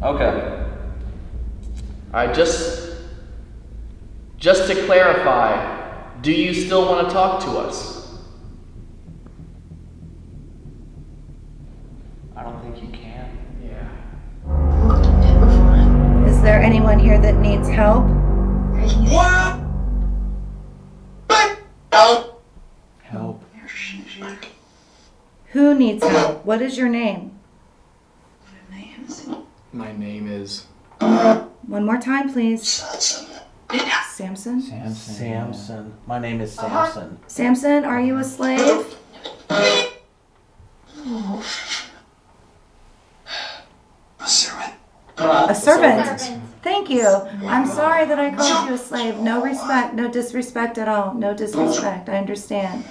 Okay. Alright, just just to clarify, do you still want to talk to us? I don't think you can. Yeah. Is there anyone here that needs help? What? Help. Who needs help? What is your name? My name is One more time, please. Samson. Samson. Samson. My name is uh-huh. Samson. Samson, are you a slave? Oh. A servant. Thank you. I'm sorry that I called you a slave. No respect, no disrespect at all. No disrespect. I understand.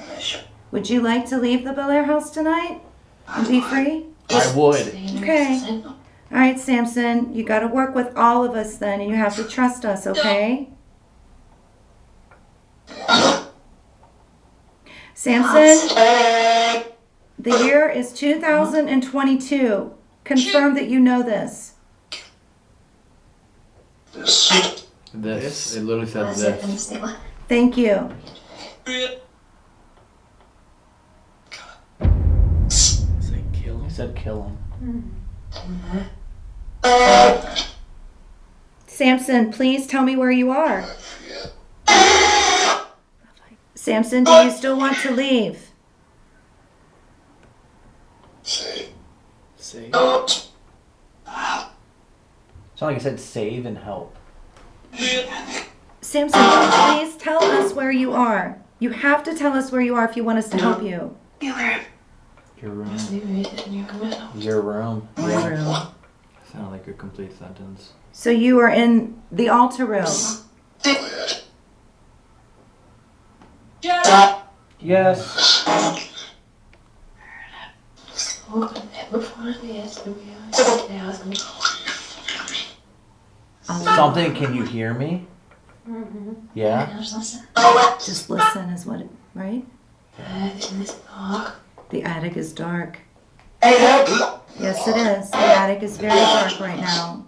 Would you like to leave the Bel Air house tonight and be free? I would. Okay. All right, Samson, you got to work with all of us then, and you have to trust us, okay? Samson, the year is 2022. Confirm that you know this. This. This. It literally said this. Thank you. kill him. He said kill him. Samson, please tell me where you are. Samson, do you still want to leave? Say. Sound like I said save and help. Samson, please tell us where you are. You have to tell us where you are if you want us to help you. Your room. Your room. My room. Sounded like a complete sentence. So you are in the altar room. Yes. Samson, can you hear me? Mm-hmm. Yeah? Just listen is what it, right? The attic is dark. Yes, it is. The attic is very dark right now.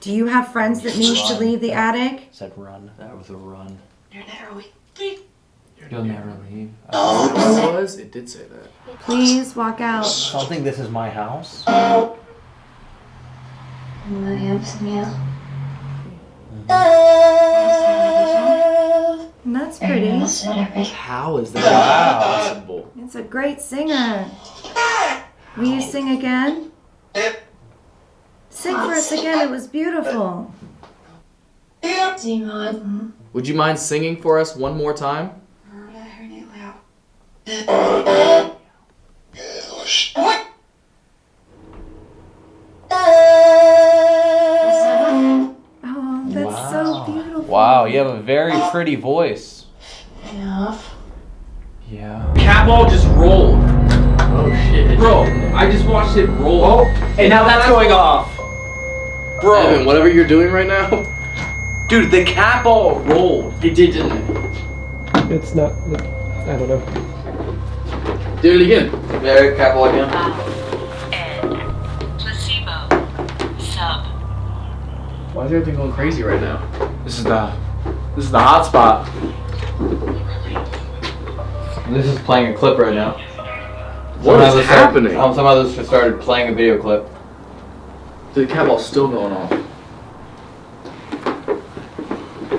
Do you have friends that need to leave the attic? Said run. That was a run. You're never weak. You'll never leave. It was. It did say that. Please walk out. Samson, this is my house. That's pretty. How is that Wow. possible? It's a great singer. Will you sing again? Sing for us again. It was beautiful. Would you mind singing for us one more time? Wow, you have a very pretty voice. Enough. Yeah. cat ball just rolled. Oh shit. Bro, I just watched it roll. Oh, and now that's going off. Bro. Evan, whatever you're doing right now. Dude, the cat ball rolled. It did, didn't it? It's not. I don't know. Do it again. There, cat ball again. Why is everything going crazy right now? This is the this is the hot spot. This is playing a clip right now. What Somehow is this started- happening? um, somehow this just started playing a video clip. The cat ball's still going off.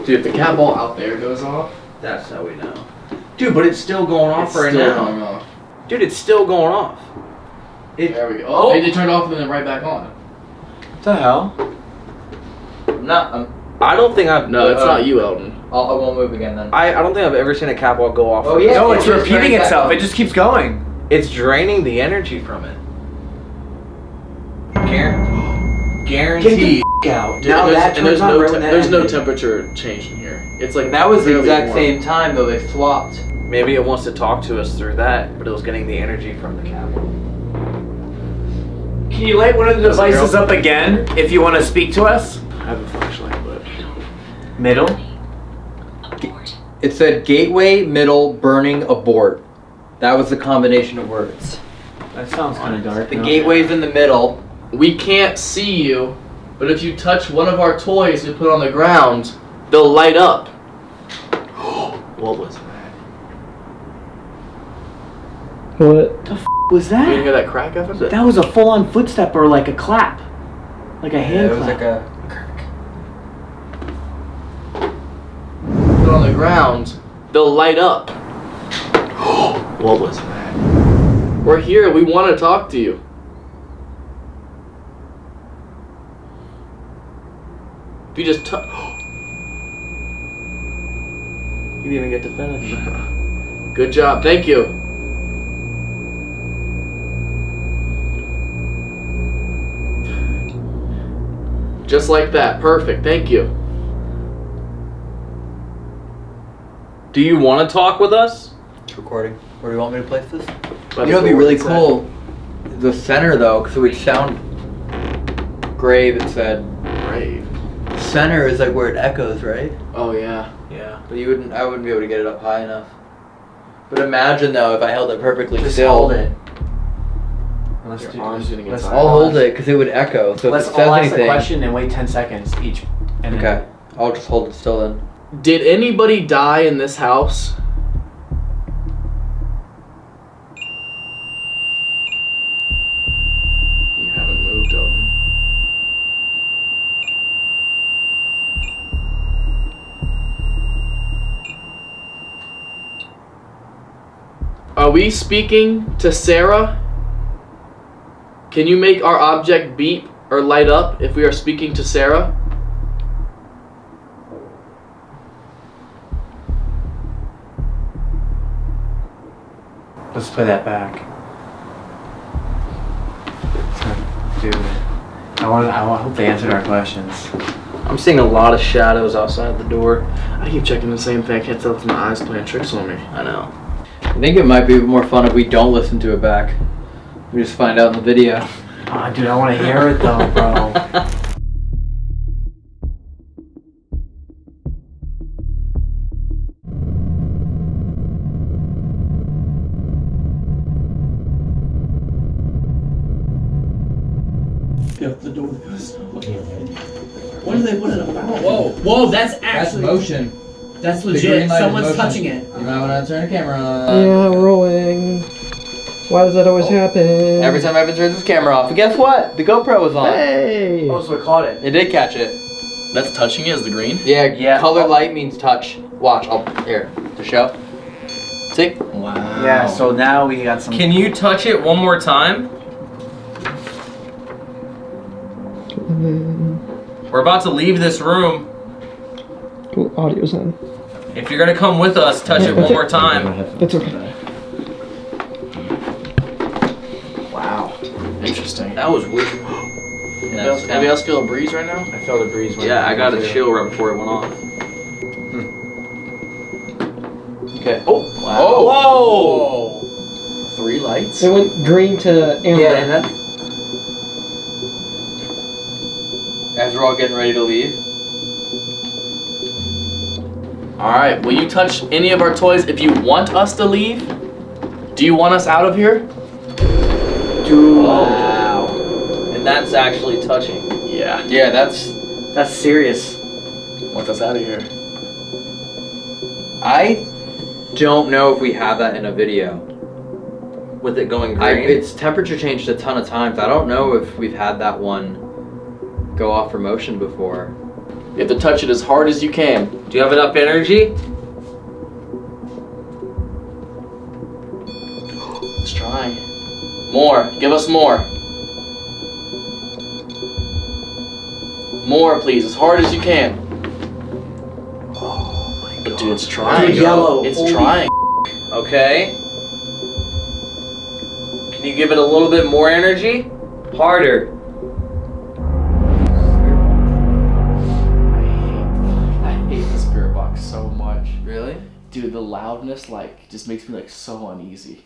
Dude, if the cat ball out there goes off, That's how we know. Dude, but it's still going off it's right still now. going off. Dude, it's still going off. It, There we go. Oh, it turned off and then right back on. What the hell? Not. Um, I don't think I've. No, it's uh, not you, Elton. I'll, I won't move again then. I, I don't think I've ever seen a cat ball go off. Oh, yeah, no, it it's repeating itself. It just keeps going. It's draining the energy from it. Guar- guaranteed. out. Dude, and there's, and there's no te- there's no temperature change in here. It's like That was the exact warm. same time though. They swapped. Maybe it wants to talk to us through that, but it was getting the energy from the cat ball. Can you light one of the devices up again if you want to speak to us? I have a flashlight, but Middle. It said gateway, middle, burning, abort. That was the combination of words. That sounds kind of dark. The gateway's in the middle. we can't see you. But if you touch one of our toys we put on the ground, they'll light up. what was that? What? The f- was You didn't hear that crack, Evan? That was a full-on footstep or like a clap, like a hand it was clap. like a. Put on the ground, they'll light up. what was that? We're here. We want to talk to you. If you just touch. You didn't even get to finish. Good job. Thank you. Just like that. Perfect. Thank you. Do you want to talk with us? It's recording. Where do you want me to place this? By you know, it'd be really it said. cool. The center though, because it would sound grave. It said Brave. center is like where it echoes, right? Oh yeah. Yeah. But you wouldn't. I wouldn't be able to get it up high enough. But imagine though, if I held it perfectly still. Just still. hold it. Let's Your do arm's gonna get tired. I'll hold it because it would echo. So Let's if it says all ask anything. the question and wait 10 seconds each. And then- Okay, I'll just hold it still then. Did anybody die in this house? You haven't moved, Elton. Are we speaking to Sarah? Can you make our object beep or light up if we are speaking to Sarah? Let's play that back. Dude, I want. I hope they answered our questions. I'm seeing a lot of shadows outside the door. I keep checking the same thing. I can't tell if my eyes playing tricks on me. I know. I think it might be more fun if we don't listen to it back. We just find out in the video. Ah, dude, I want to hear it though, bro. Whoa! Whoa! That's actually. motion. That's legit. green light is Someone's touching it. You might want to turn the camera on. yeah, rolling. Why does that always oh. happen? Every time Evan turns his camera off, and guess what? The GoPro was on. Hey! Oh, so it caught it. It did catch it. That's touching it as the green? Yeah, Yeah. Color light means touch. Watch. I'll here to show. See? Wow. Yeah. So now we got some. Can you touch it one more time? Mm-hmm. We're about to leave this room. Ooh, audio's in. If you're gonna come with us, touch it one more time. It's okay. Wow. Interesting. That was weird. Anybody else, else feel a breeze right now? I felt a breeze. Yeah, I got a chill right before it went off. Hmm. Okay. Oh. Wow. Oh. Whoa. Three lights. It went green to amber. Yeah, and that. As we're all getting ready to leave. All right. Will you touch any of our toys if you want us to leave? Do you want us out of here? Dude. Wow. And that's actually touching. Yeah. Yeah, that's That's serious. Want us out of here? I don't know if we have that in a video. With it going I, green. it's temperature changed a ton of times. I don't know if we've had that one go off for motion before. You have to touch it as hard as you can. Do you have enough energy? Let's try. More. Give us more. More, please. As hard as you can. Oh my god. But dude, it's trying. Dude, yellow. It's Holy trying. Okay. Can you give it a little bit more energy? Harder. Dude, the loudness like just makes me like so uneasy.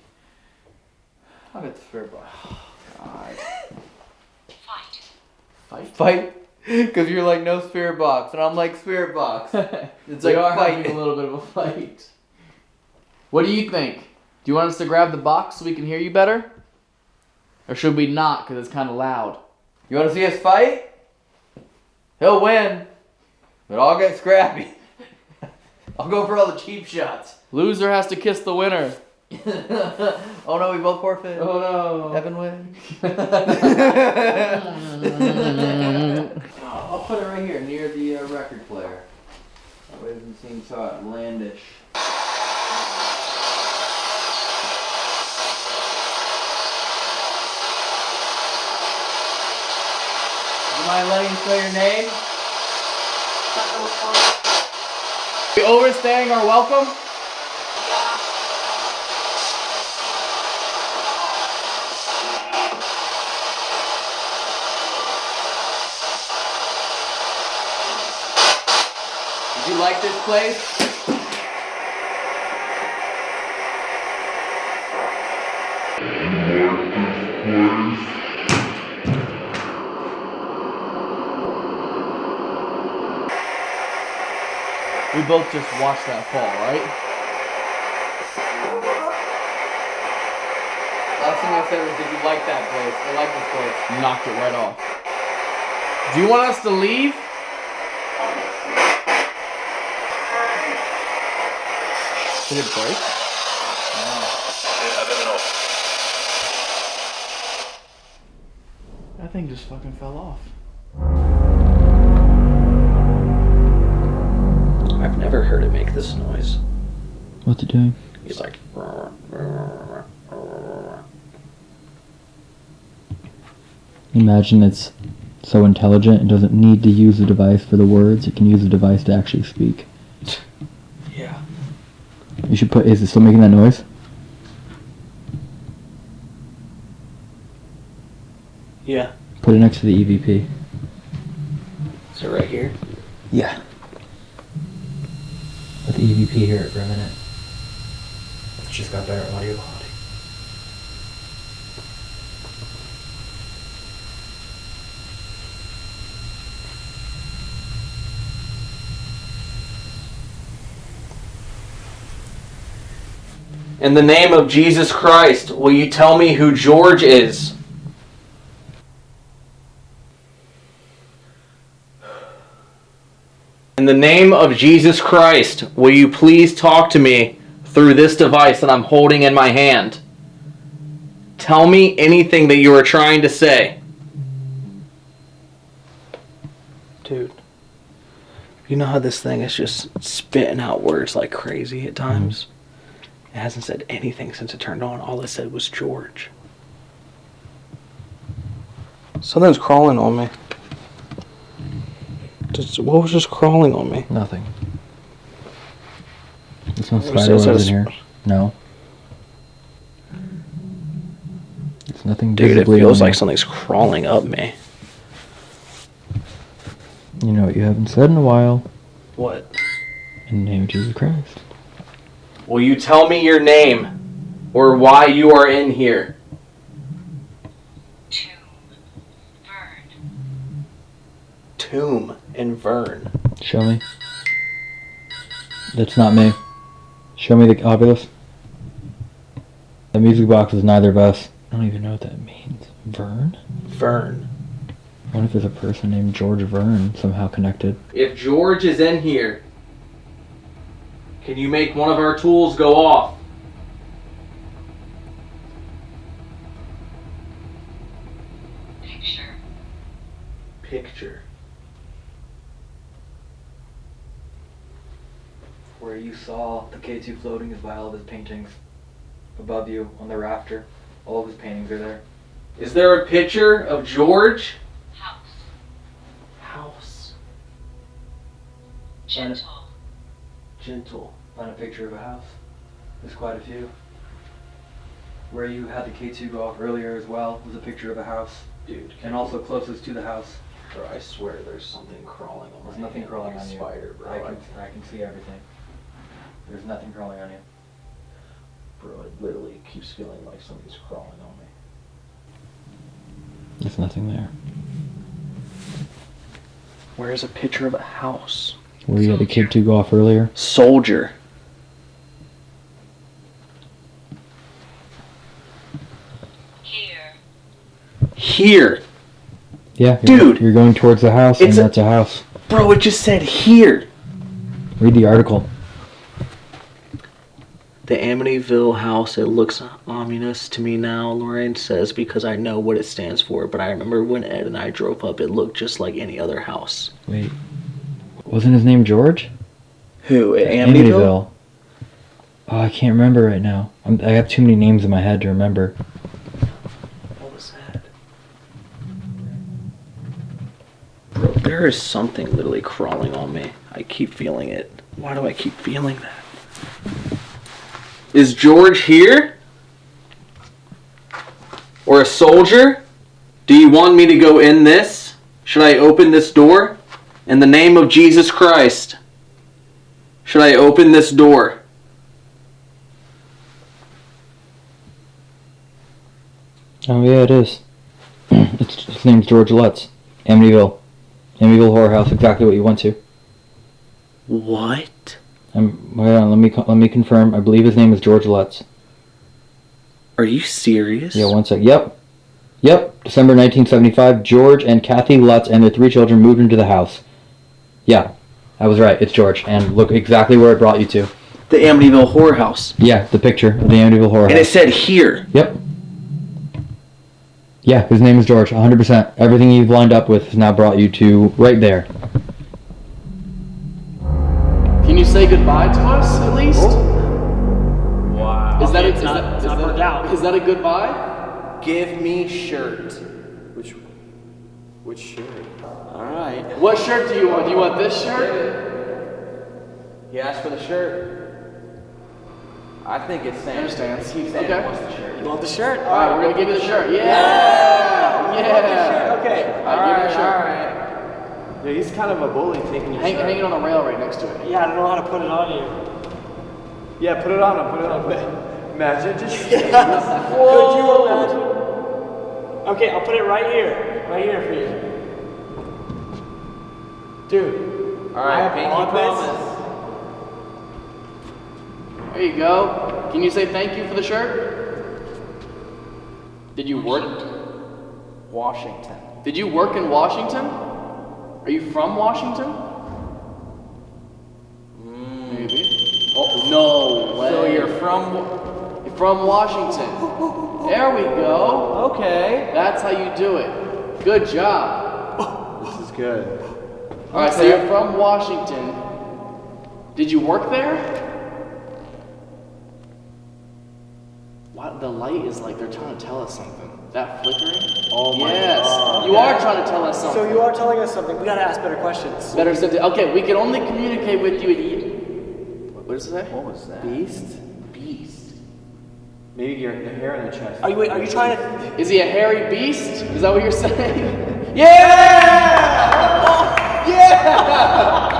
I'll get the spirit box. God. Fight. Fight? Because you're like, no spirit box. And I'm like, spirit box. It's like, are fight. having a little bit of a fight. What do you think? Do you want us to grab the box so we can hear you better? Or should we not because it's kind of loud? You want to see us fight? He'll win. But I'll get scrappy. I'll go for all the cheap shots. Loser has to kiss the winner. oh no, we both forfeit. Oh no. Evan wins. I'll put it right here near the uh, record player. That way it doesn't seem so outlandish. Do you mind letting me know your name? We overstaying our welcome? Did you like this place? We both just watched that fall, right? Last thing I said was, did you like that place? I like this place. Knocked it right off. Do you want us to leave? Did it break? That thing just fucking fell off. Never heard it make this noise. What's it doing? He's like. Imagine it's so intelligent it doesn't need to use the device for the words, it can use the device to actually speak. Yeah. You should put is it still making that noise? Yeah. Put it next to the E EVP. Is it right here? Yeah. The EVP here for a minute. It's just got better audio quality. In the name of Jesus Christ, will you tell me who George is? In the name of Jesus Christ, will you please talk to me through this device that I'm holding in my hand? Tell me anything that you are trying to say. Dude, you know how this thing is just spitting out words like crazy at times? It hasn't said anything since it turned on. All it said was George. Something's crawling on me. Just, what was just crawling on me? Nothing. There's no It spider says webs in here. No. It's nothing Dude, it feels on like you. something's crawling up me. You know what you haven't said in a while. What? In the name of Jesus Christ. Will you tell me your name or why you are in here? Tomb. Bird. Tomb and Vern. Show me. That's not me. Show me the Oculus. The music box is neither of us. I don't even know what that means. Vern? Vern. I wonder if there's a person named George Vern somehow connected. If George is in here, can you make one of our tools go off? Picture. Picture. Where you saw the K2 floating is by all of his paintings. Above you on the rafter. All of his paintings are there. Is there a picture of George? House. House. Gentle. Gentle. Find a picture of a house. There's quite a few. Where you had the K2 go off earlier as well was a picture of a house. Dude. And also closest to the house. Bro, I swear there's something crawling on There's my nothing hand crawling like on a you. spider, bro. I can, I can see everything. There's nothing crawling on you. Bro, it literally keeps feeling like something's crawling on me. There's nothing there. Where's a picture of a house? Where you had the K2 go off earlier? Soldier. Here. Here. Yeah, you're, Dude. You're going towards the house, and a- that's a house. Bro, it just said here. Read the article. The Amityville house, it looks ominous to me now, Lorraine says, because I know what it stands for. But I remember when Ed and I drove up, it looked just like any other house. Wait. Wasn't his name George? Who? At Amityville? Oh, I can't remember right now. I'm, I have too many names in my head to remember. What was that? Bro, there is something literally crawling on me. I keep feeling it. Why do I keep feeling that? Is George here? Or a soldier? Do you want me to go in this? Should I open this door? In the name of Jesus Christ. Should I open this door? Oh yeah, it is. it's, his name's George Lutz. Amityville. Amityville Horror House. Exactly what you went to. What? Um, wait on. Let me let me confirm. I believe his name is George Lutz. Are you serious? Yeah, one sec. Yep. Yep. December 1975. George and Kathy Lutz and their three children moved into the house. Yeah, I was right. It's George. And look exactly where it brought you to. The Amityville Horror House. Yeah, the picture of the Amityville Horror And it said here. Yep. Yeah, his name is George. 100%. Everything you've lined up with has now brought you to right there. Can you say goodbye to us at least? Oh. Wow. Is that a, it's is not, that, it's is not that- out. is that a goodbye? Give me shirt. Which, which shirt? All right. What shirt do you want? Do you want this shirt? He asked for the shirt. I think it's Sam. Understands. Sam Okay. wants the shirt. You want the shirt? All right, we're gonna give you the shirt. Yeah. You want the shirt? Okay. All I'll give the shirt. right. Yeah, he's kind of a bully taking your Hang, shirt. hang it on the rail right next to it. Yeah, I don't know how to put it on you. Yeah, put it on him. Put it on him. Imagine just. Could you imagine? Okay, I'll put it right here. Right here for you. Dude. All right, I have pinky promise. There you go. Can you say thank you for the shirt? Did you work? Washington. Did you work in Washington? Are you from Washington? Mm. Maybe. Oh no way. So you're from you're from Washington. There we go. Okay. That's how you do it. Good job. This is good. All right, so you're from Washington. Did you work there? What the light is like they're trying to tell us something. That flickering? Oh my yes. You are trying to tell us something. So you are telling us something. We gotta ask better questions. Better something. Okay, we can only communicate with you at e- What does it say? What was that? Beast? Beast. Maybe your the hair on the chest. Are you wait, are you trying to Is he a hairy beast? Is that what you're saying? yeah! Oh, yeah!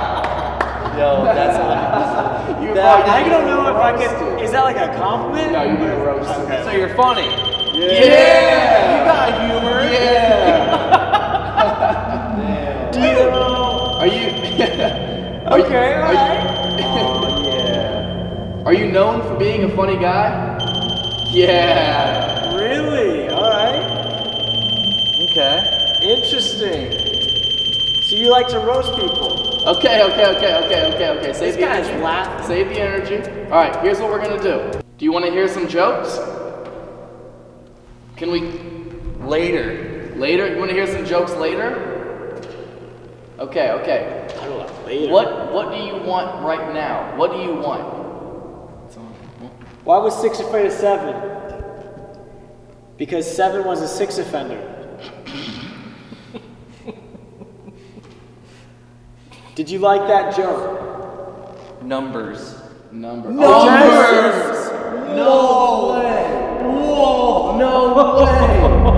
Yo, that's hilarious. You That- I don't know if I can. Is that like a compliment? No, you get roasted. Okay. So you're funny. Yeah! You got humor. Yeah! Do you? Are you? are Okay, you, are you- yeah. Are you known for being a funny guy? Yeah. Really? All right. Okay. Interesting. So you like to roast people? Okay, okay, okay, okay, okay, okay. Save This the energy. laughing. Save the energy. All right, here's what we're gonna do. Do you want to hear some jokes? Can we later? Later? You want to hear some jokes later? Okay, okay. I don't know. Later. What What do you want right now? What do you want? Why was six afraid of seven? Because seven was a six offender. Did you like that joke? Numbers. Numbers. Numbers! Oh, no way! Whoa! No way!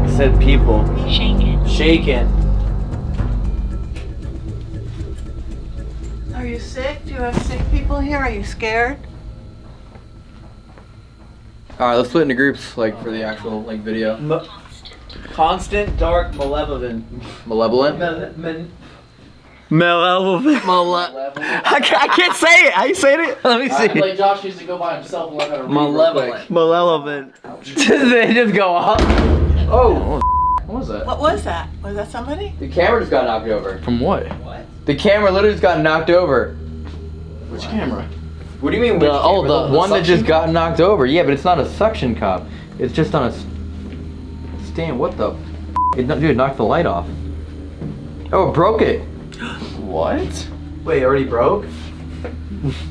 I said people. Shaken. Shaken. Are you sick? Do you have sick people here? Are you scared? All right, let's split into groups, like for the actual like video. Constant dark malevolent. Malevolent. Malevolent. Malevolent. I, can't, I can't say it. How you saying it? Let me I feel see. like Josh used to go by himself and learn how to Malevolent. quick. Malevolent. they just go up. Oh. oh. What was that? What was that? Was that somebody? The camera just got knocked over. From what? What? The camera literally just got knocked over. Which camera? What do you mean? The- which oh, camera? the- the one that just suction got knocked over. Yeah, but it's not a suction cup. It's just on a stand. What the? F- it, dude, it knocked the light off. Oh, it broke it. What? Wait, already broke?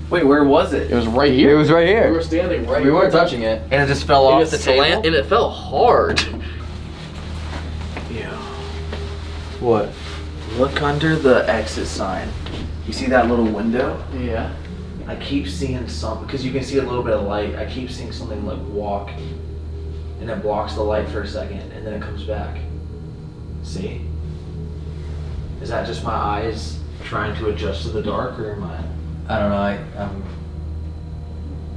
Wait, where was it? It was right here. It was right here. We were standing right. We weren't touching it. And it just fell It off just the table? slant- and it fell hard. Yeah. What? Look under the exit sign. You see that little window? Yeah. I keep seeing something, because you can see a little bit of light. I keep seeing something like walk, and it blocks the light for a second, and then it comes back. See? Is that just my eyes trying to adjust to the dark, or am I? I don't know. I um.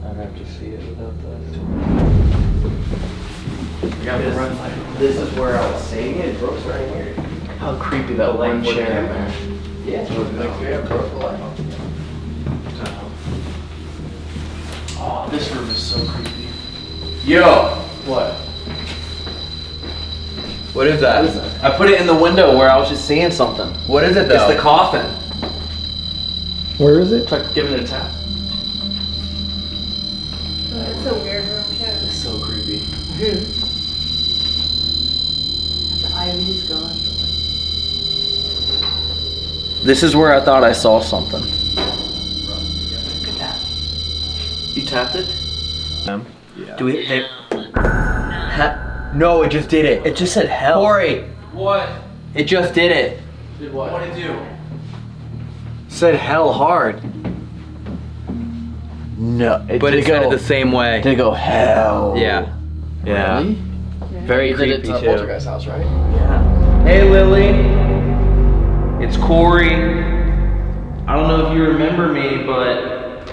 I'd have to see it without that. I gotta run like this is where I was saying it. It broke right here. How creepy that one Like, chair. man. Yeah. Like, yeah, broke the light. Oh, this room is so creepy. Yo, What? What is that? I put it in the window where I was just seeing something. What is it though? It's the coffin. Where is it? Try giving it a tap. It's a weird room too. It's so creepy. The ivy's gone. This is where I thought I saw something. Look at that. You tapped it? Um, yeah. Do we? They, no, it just did it. it just said hell. Corey, What? it just did it. Did what? What did it do? Said hell hard. No, it But it did said go, it the same way. Did it go hell? Yeah. Yeah. Really? Very You did it creepy to too. Poltergeist house, right? Yeah. Hey Lily, it's Corey. I don't know if you remember me, but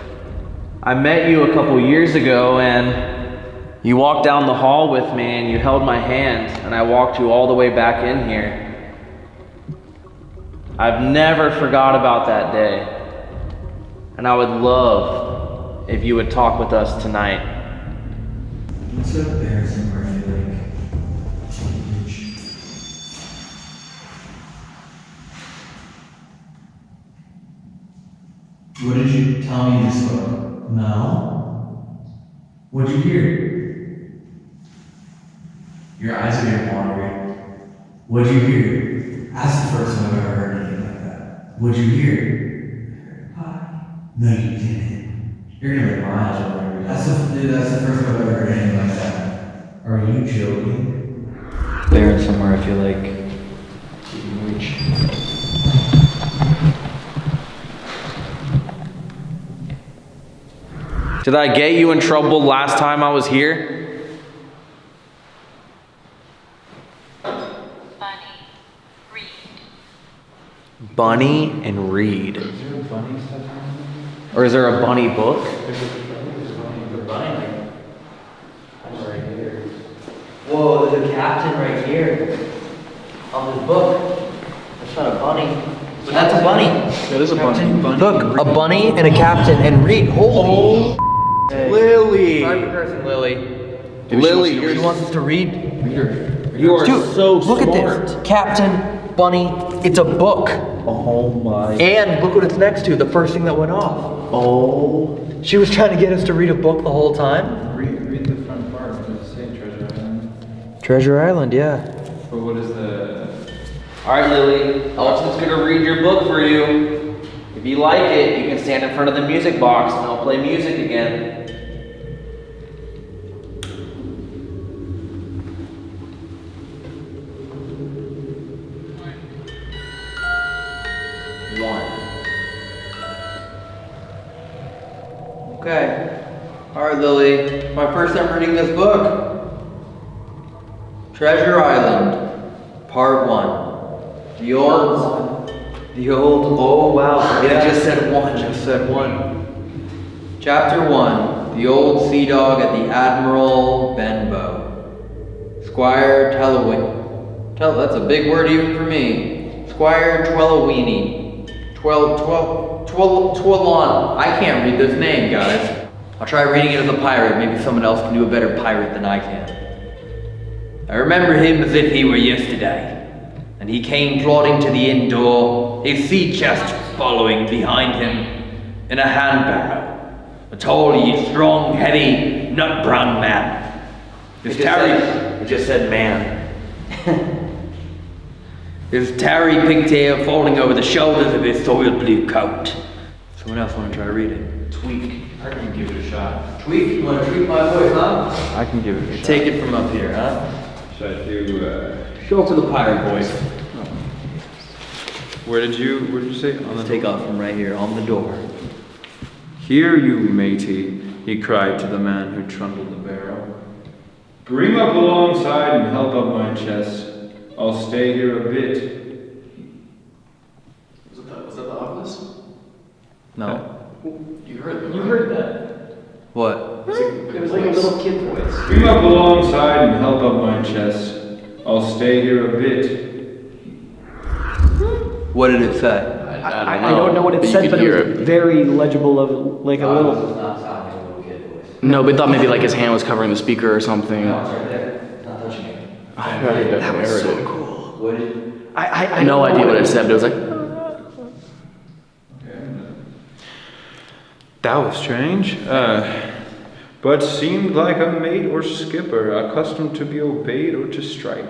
I met you a couple years ago and you walked down the hall with me and you held my hand and I walked you all the way back in here. I've never forgot about that day. And I would love if you would talk with us tonight. It's so embarrassing where I like What did you tell me this book? No. What'd you hear? Your eyes are getting watery. What'd you hear? That's the first time I've ever heard that. What'd you hear? No, you didn't. You're gonna make my eyes watery. That's the, dude, that's the first time I've ever heard anything like that. Are you joking? Baron somewhere I feel like you can reach. Did I get you in trouble last time I was here? Bunny and Reed. Or is there a bunny book? Whoa, there's a captain right here on this book. That's not a bunny. That's a bunny. That is a bunny. Look, a bunny and a captain and read. Holy. Oh. Lily. Sorry for cursing, Lily. Lily, she you're- wants us to read. Reader. You are Dude, so look at this. Captain, bunny, it's a book. Oh my. And look what it's next to, the first thing that went off. Oh. She was trying to get us to read a book the whole time? Read, read the front part. Does it say Treasure Island? Treasure Island, yeah. But what is the. All right, Lily. Alton's gonna read your book for you. If you like it, you can stand in front of the music box and I'll play music again. Okay. Alright, Lily. My first time reading this book. Treasure Island, Part 1. The old. The old. Oh, wow. It just said one. Just said one. Chapter 1 The Old Sea Dog at the Admiral Benbow. Squire Tellawin. Tell, that's a big word even for me. Squire Twellawini. Twel, twel, twel, twelon. I can't read this name, guys. I'll try reading it as a pirate. Maybe someone else can do a better pirate than I can. I remember him as if he were yesterday. And he came plodding to the inn door, his sea chest following behind him, in a handbarrow. A tall, strong, heavy, nut brown man. His tarry. It just said man. His tarry pigtail falling over the shoulders of his soiled blue coat. Someone else want to try to read it? Tweak. I can give it a shot. Tweak? You want to tweak my voice, huh? I can give it a shot. Take it from up here, huh? Should I do. Uh, Go for the pirate voice. where did you. Where did you say? On the Take off from right here, on the door. Hear you, matey, he cried to the man who trundled the barrel. Bring up alongside and help up my chest. I'll stay here a bit. Was that, was that the office? No. You heard that. You heard that. What? It was like a little kid voice. Bring up alongside and help up my chest. I'll stay here a bit. What did it say? I, I don't know what it said, but it was very legible of like a uh, little. No, but thought maybe like his hand was covering the speaker or something. That was so cool. I, I, I no idea what it said, but it was like. That was strange. Uh, but seemed like a mate or skipper, accustomed to be obeyed or to strike.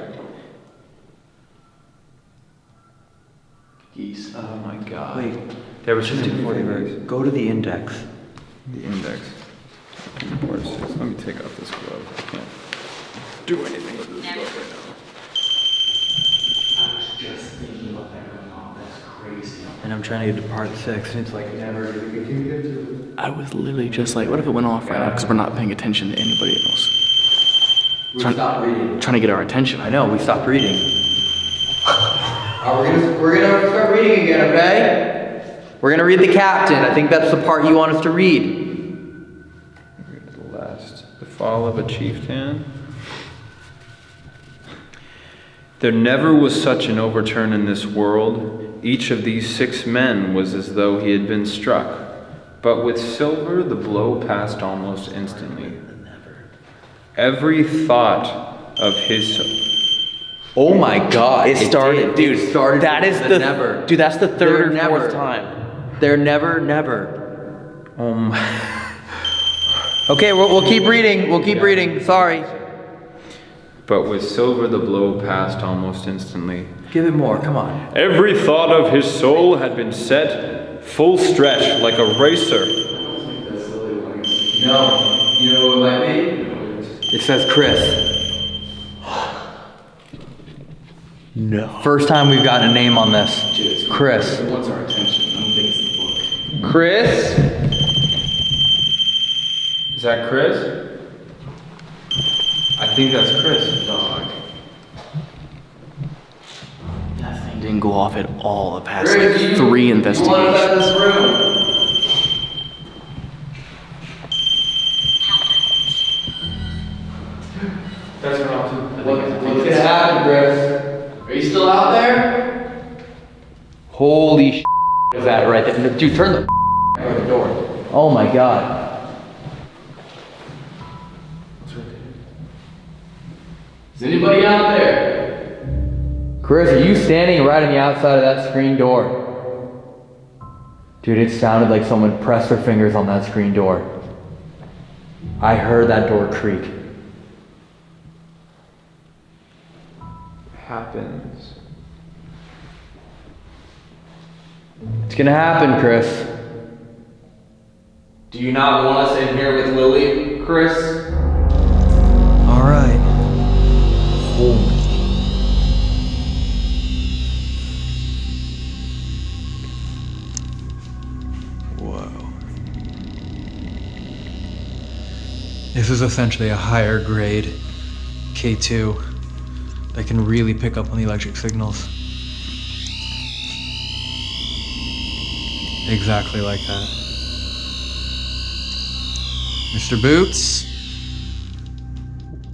Geese. Oh my god. Wait. There was Just something before you very- read, Go to the index. The index. Let me take off this glove. I can't do anything with this glove right now. And I'm trying to get to part six, and it's like never. I was literally just like, what if it went off right now? Because we're not paying attention to anybody else. We Trying- stopped reading. Trying to get our attention. I know, we stopped reading. Uh, we're gonna we're gonna start reading again, okay? We're gonna read the captain. I think that's the part you want us to read. The last. The fall of a chieftain. There never was such an overturn in this world. Each of these six men was as though he had been struck. But with Silver, the blow passed almost instantly. Every thought of his. Oh my god. It started, dude. It started that is the the never. dude. That's the third They're or never. fourth time. They're never, never. Oh um, my. Okay, we'll, we'll keep reading. We'll keep reading. Sorry. But with silver the blow passed almost instantly. Give it more, come on. Every thought of his soul had been set full stretch like a racer. No, you know what might be? It says Chris. no. First time we've gotten a name on this. Chris. What's our attention? Chris? Is that Chris? I think that's Chris. Dog. That thing didn't go off at all the past Chris, like, three you investigations. let this room? That's what I'll do. What's gonna happen, Chris? Are you still out there? Holy sh! Is that right there? Dude, turn the the door. Oh my god. Is anybody out there? Chris, are you standing right on the outside of that screen door? Dude, it sounded like someone pressed their fingers on that screen door. I heard that door creak. Happens. It's gonna happen, Chris. Do you not want us in here with Lily, Chris? This is essentially a higher grade K2 that can really pick up on the electric signals. Exactly like that. Mr. Boots?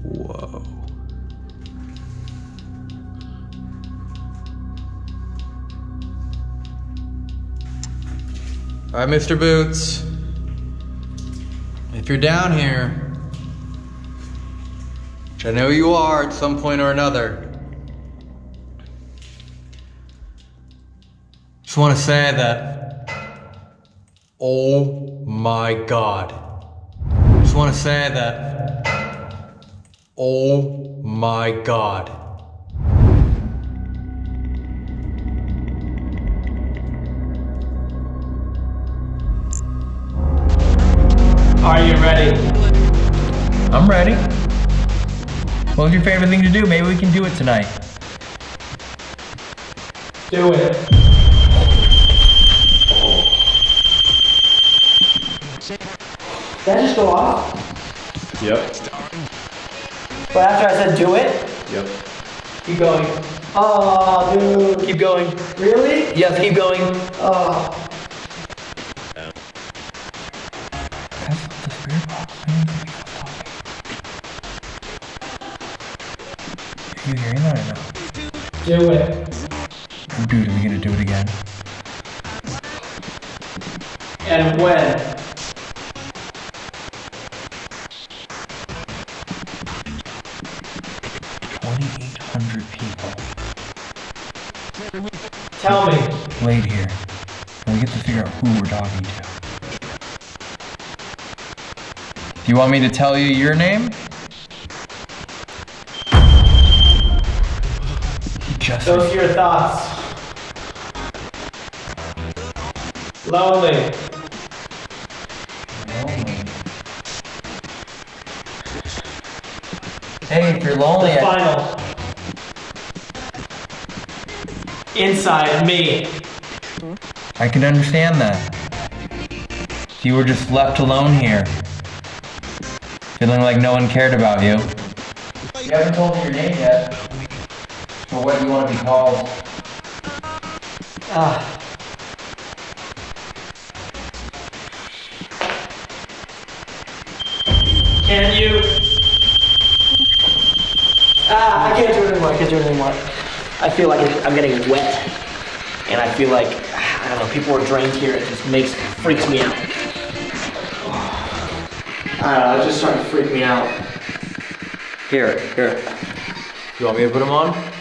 Whoa. All right, Mr. Boots. If you're down here, I know you are at some point or another, just want to say that, oh my God. Just want to say that, oh my God. Are you ready? I'm ready. What was your favorite thing to do? Maybe we can do it tonight. Do it. Did that just go off? Yep. But after I said do it, Yep. keep going. Oh, dude. Keep going. Really? Yes, keep going. Oh. Do it. Dude, are we gonna do it again? And when? Twenty-eight hundred people Tell me. laid here, we get to figure out who we're talking to. Do you want me to tell you your name? Those are your thoughts. Lonely. Hey, if you're lonely, The final. Inside me. I can understand that. You were just left alone here, feeling like no one cared about you. you haven't told me your name yet. Or what you want to be called. Ah. Can you? Ah, I can't do it anymore. I can't do it anymore. I feel like I'm getting wet, and I feel like I don't know. People are drained here. It just makes freaks me out. I don't know. It's just starting to freak me out. Here, here. You want me to put them on?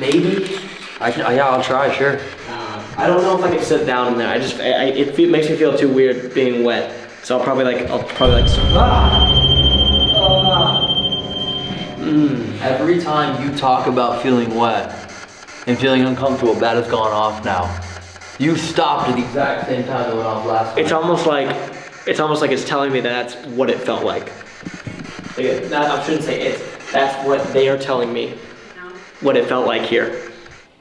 Maybe. I can, yeah, I'll try, sure. Uh, I don't know if I can sit down in there. I just I, I, it makes me feel too weird being wet. So I'll probably like I'll probably like. Mm. Every time you talk about feeling wet and feeling uncomfortable, that has gone off now. You stopped at the exact same time that went off last It's time. almost like it's almost like it's telling me that that's what it felt like. Like, it- not- I shouldn't say it. That's what they are telling me. What it felt like here.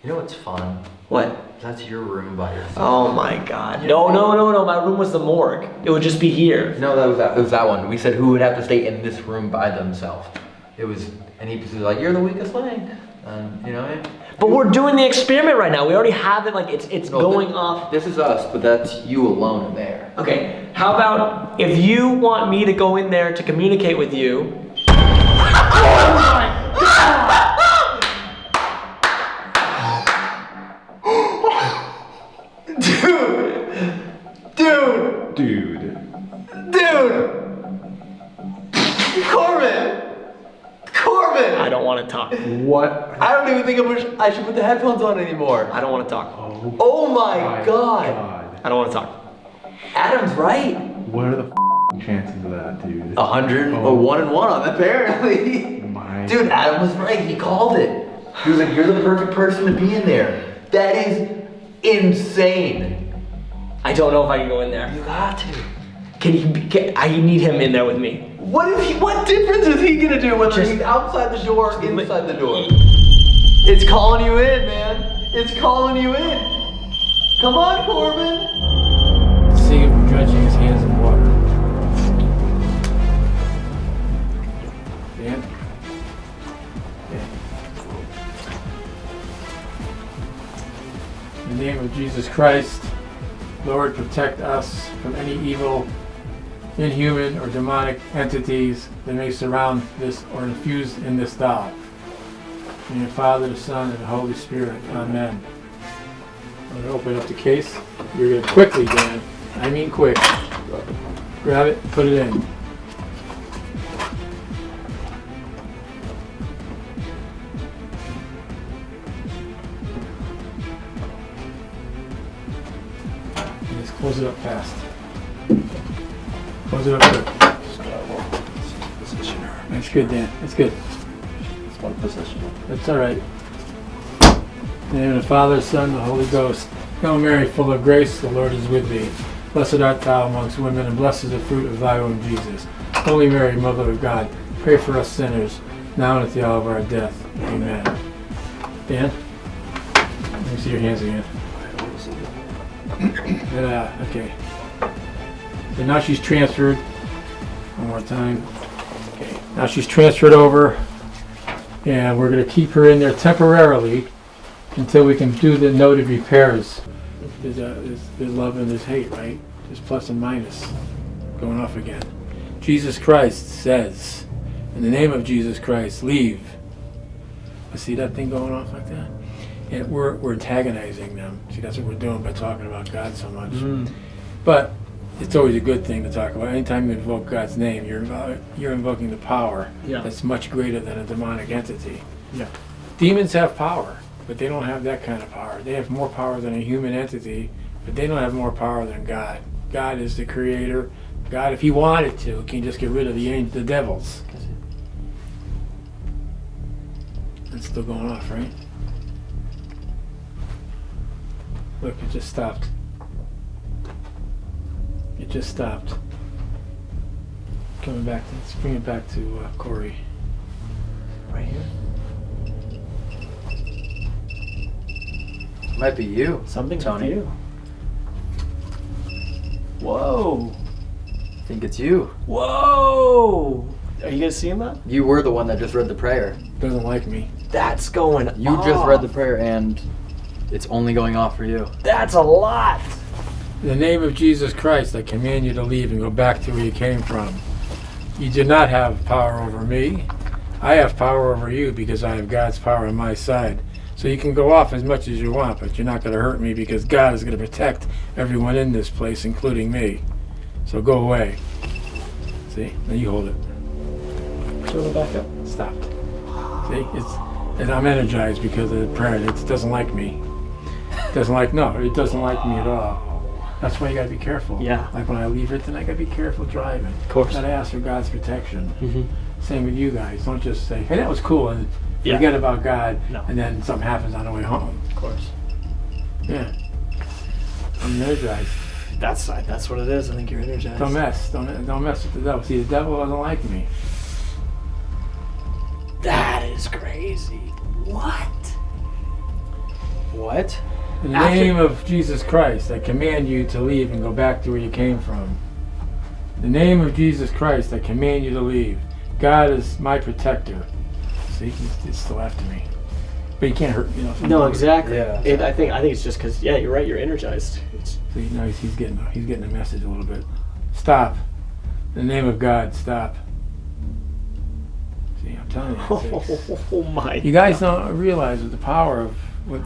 You know what's fun? What? That's your room by yourself. Oh my god. No, no, no, no. My room was the morgue. It would just be here. No, that was that. It was that one. We said who would have to stay in this room by themselves. It was, and he was like, "You're the weakest link," and you know. What I mean? But we're doing the experiment right now. We already have it. Like it's it's No, going off. This is us, but that's you alone in there. Okay. How about if you want me to go in there to communicate with you? Dude. Dude! Corbin! Corbin! I don't want to talk. What? I don't even think I should, I should put the headphones on anymore. I don't want to talk. Oh, oh my god! I don't want to talk. Adam's right. What are the f- chances of that, dude? A hundred oh. or one and one on apparently. My Dude, Adam was right. He called it. He was like, "You're the perfect person to be in there." That is insane. I don't know if I can go in there. You got to. Can he? Be, can, I need him in there with me. What is he? What difference is he gonna do whether Just- he's outside the door or inside the door? It's calling you in, man. It's calling you in. Come on, Corbin. See him dredging his hands in water. Dan? In the name of Jesus Christ, Lord, protect us from any evil, inhuman, or demonic entities that may surround this or infuse in this doll. In the Father, the Son, and the Holy Spirit. Amen. I'm going to open up the case. You're going to quickly, Dan. I mean quick. Grab it, put it in. Just close it up fast. Close it up quick. That's good, Dan. That's good. It's one position. That's all right. In the name of the Father, Son, the Holy Ghost. Hail Mary, full of grace, the Lord is with thee. Blessed art thou amongst women, and blessed is the fruit of thy womb, Jesus. Holy Mary, Mother of God, pray for us sinners, now and at the hour of our death. Amen. Dan? Let me see your hands again. Yeah, okay. So now she's transferred. One more time. Okay. Now she's transferred over and we're going to keep her in there temporarily until we can do the noted repairs. There's, a, there's, there's love and there's hate, right? There's plus and minus going off again. Jesus Christ says, in the name of Jesus Christ, leave. I see that thing going off like that? And we're, we're antagonizing them. See, that's what we're doing by talking about God so much. Mm. But it's always a good thing to talk about. Anytime you invoke God's name, you're invo- you're invoking the power Yeah. that's much greater than a demonic entity. Yeah. Demons have power, but they don't have that kind of power. They have more power than a human entity, but they don't have more power than God. God is the creator. God, if he wanted to, can just get rid of the the devils. It's still going off, right? Look, it just stopped. It just stopped. Coming back to, let's bring it back to uh, Corey. Right here. Might be you. Something Tony. you. Whoa. I think it's you. Whoa. Are you guys seeing that? You were the one that just read the prayer. Doesn't like me. That's going You off. just read the prayer and it's only going off for you. That's a lot. In the name of Jesus Christ, I command you to leave and go back to where you came from. You do not have power over me. I have power over you because I have God's power on my side. So you can go off as much as you want, but you're not going to hurt me because God is going to protect everyone in this place, including me. So go away. See? Now you hold it. It back up. Stopped. See? It's and I'm energized because of the prayer. It doesn't like me. It doesn't like no, it doesn't like me at all. That's why you gotta be careful. Yeah. Like when I leave it, then I gotta be careful driving. Of course. Gotta ask for God's protection. Mhm. Same with you guys. Don't just say, "Hey, that was cool," and Yeah. forget about God, No. and then something happens on the way home. Of course. Yeah. I'm energized. That's that's what it is. I think you're energized. Don't mess. Don't don't mess with the devil. See, the devil doesn't like me. That is crazy. What? What? In the After- name of Jesus Christ, I command you to leave and go back to where you came from. In the name of Jesus Christ, I command you to leave. God is my protector. See, he's, he's still after me. But he can't hurt, you know. No, exactly. Yeah. It, I think I think it's just because yeah, you're right. You're energized. It's, So he knows he's getting he's getting a message a little bit. Stop. In the name of God, stop. See, I'm telling you. it's- oh my. You guys don't realize the power of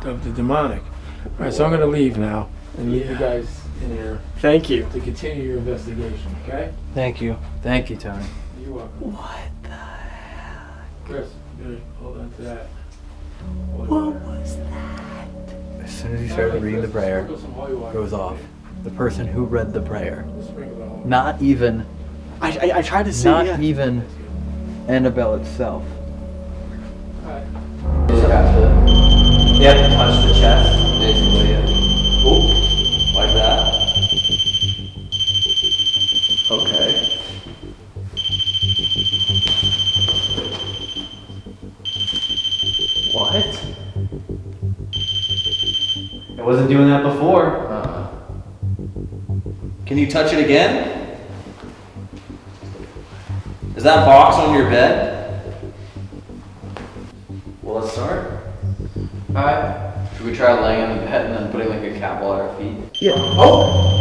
of the demonic. All right, so I'm going to leave now and leave you guys in here. Thank you. To continue your investigation, okay? Thank you. Thank you, Tony. You're welcome. What the heck? Chris, good. Hold on to that. What was that? As soon as he started reading the prayer, goes off. The person who read the prayer. Not even. I, I, I tried to see... Not yeah. even Annabelle itself. Just have to. You have to touch the chest, basically. Oop, like that. Okay. What? I wasn't doing that before. Uh-uh. Can you touch it again? Is that box on your bed? Yeah. Oh!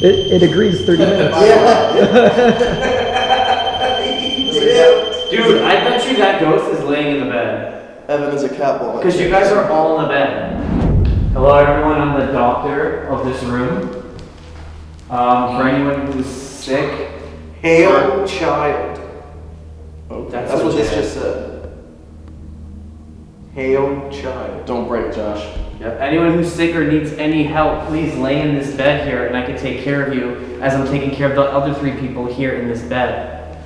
It, it agrees 30 minutes. Dude, I bet you that ghost is laying in the bed. Evan is a cat ball. Because you guys are all in the bed. Hello, everyone. I'm the doctor of this room. Um, for anyone who's sick, Hail child. That's That's, what this just said. Hail child. Don't break, Josh. Yep. Anyone who's sick or needs any help, please lay in this bed here, and I can take care of you as I'm taking care of the other three people here in this bed.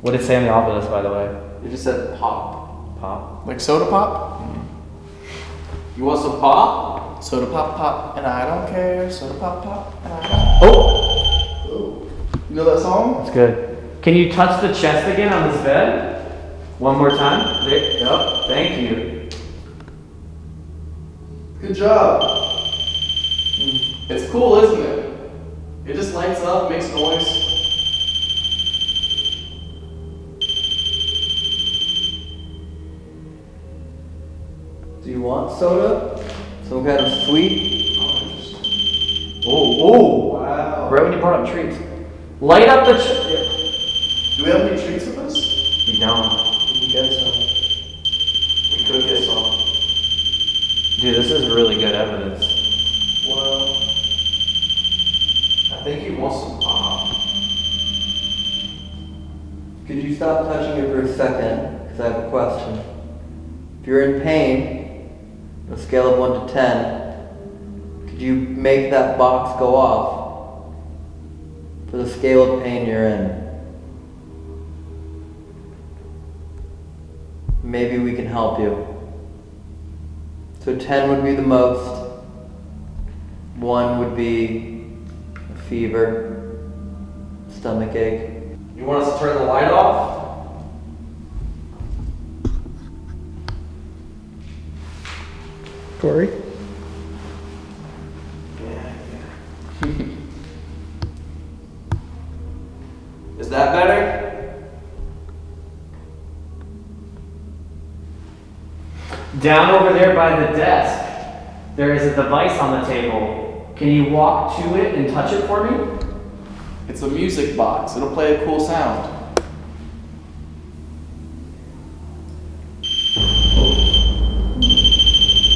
What did it say on the Ovilus, by the way? It just said pop. Pop. Like soda pop? Mm-hmm. You want some pop? Soda pop pop, and I don't care. Soda pop pop, and I don't. Oh! You know that song? That's good. Can you touch the chest again on this bed? One more time. There. Yep. Thank you. Good job. It's cool, isn't it? It just lights up, makes noise. Do you want soda? Some kind of sweet? Oh, oh, oh! Wow. Right when you brought up treats. Light up the. Ch- Do we have any treats with us? we don't. We get some. We could get some. Dude, this is really good evidence. Well, I think he wants some pop. Could you stop touching it for a second? Because I have a question. If you're in pain, on a scale of 1 to 10, could you make that box go off for the scale of pain you're in? Maybe we can help you. So 10 would be the most, 1 would be a fever, stomach ache. You want us to turn the light off? Corey? Yeah. Is that better? Down over there by the desk, there is a device on the table. Can you walk to it and touch it for me? It's a music box. It'll play a cool sound.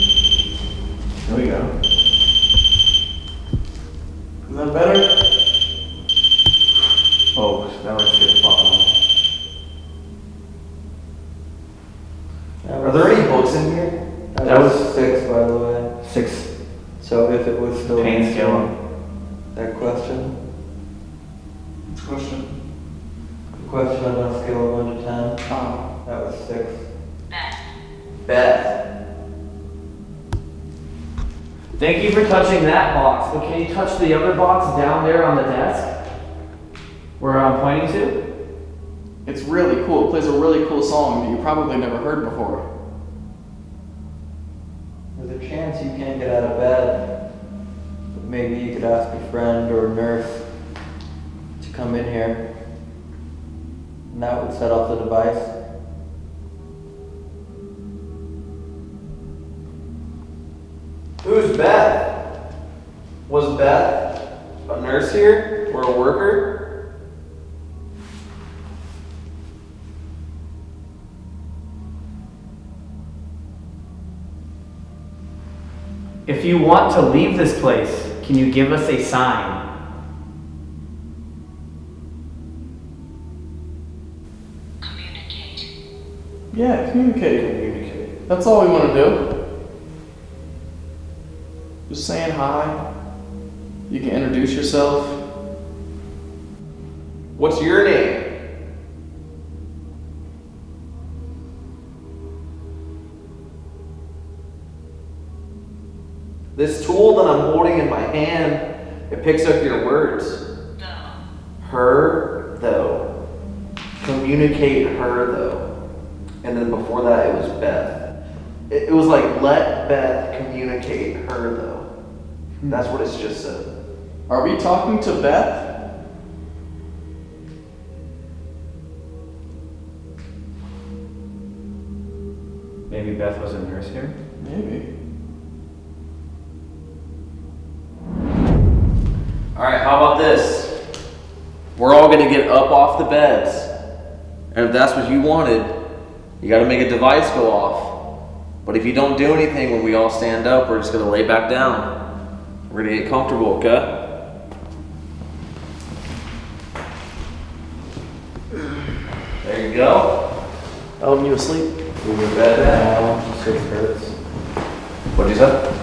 There we go. Is that better? Oh, that was good. Fuck on. Are there any books in here? That, That was, was- six, by the way. Six. So if it was still Pain answering scale. that question, Question. the question on a scale of one to ten, Oh. that was six. Beth. Thank you for touching that box, but can you touch the other box down there on the desk? Where I'm pointing to? It's really cool. It plays a really cool song that you probably never heard before. There's a chance you can't get out of bed. But maybe you could ask a friend or a nurse to come in here. And that would set off the device. Who's Beth? Was Beth a nurse here or a worker? If you want to leave this place, can you give us a sign? Communicate. Yeah, communicate. Communicate. That's all we want to do. Just saying hi. You can introduce yourself. What's your name? This tool that I'm holding in my hand, it picks up your words. Her, though. Communicate her, though. And then before that, it was Beth. It, it was like, let Beth communicate her, though. Hmm. That's what it's just said. Are we talking to Beth? Maybe Beth was a nurse here? Maybe. Alright, how about this? We're all gonna get up off the beds. And if that's what you wanted, you gotta make a device go off. But if you don't do anything when we all stand up, we're just gonna lay back down. We're gonna get comfortable, okay? There you go. Elton, you asleep? We in bed now. No, it hurts. What'd you say?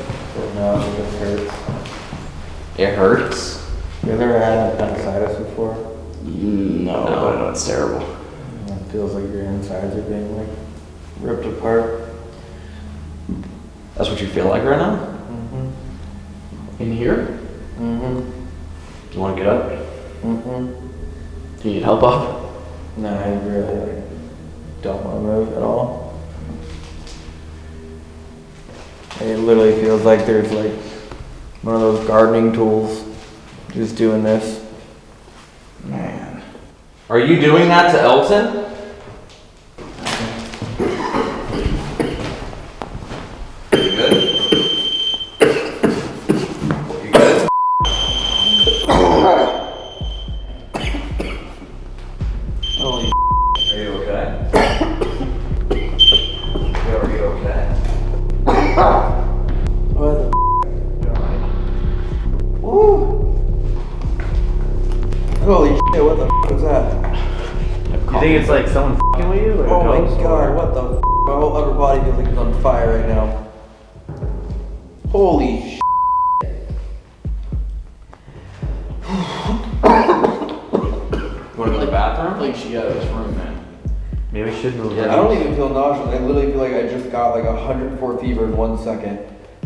No, it just hurts. It hurts. You ever had appendicitis before? Mm, no, but I know it's terrible. It feels like your insides are being like ripped apart. That's what you feel like right now? In here? Mm-hmm. You wanna get up? Mm-hmm. Do you need help up? No, I really don't want to move at all. It literally feels like there's like one of those gardening tools just doing this. Man. Are you doing that to Elton?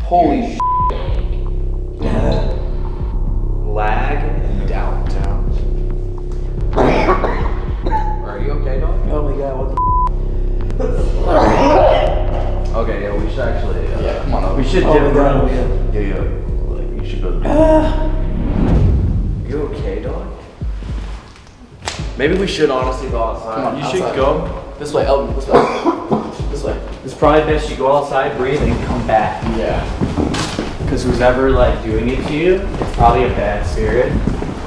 Holy sh! Lag and downtown. Are you okay, dog? Oh my god, what the Okay, yeah, we should actually. Uh, Yeah, come on up. We should Oh dip my around. yeah. Yeah, yeah. Like, you should go to the You okay, dog? Maybe we should honestly go outside. Come on, You should go. This way, Elton. This way. this way. It's probably best you go outside, breathe, and come back. Yeah. Because who's ever like doing it to you, it's probably a bad spirit.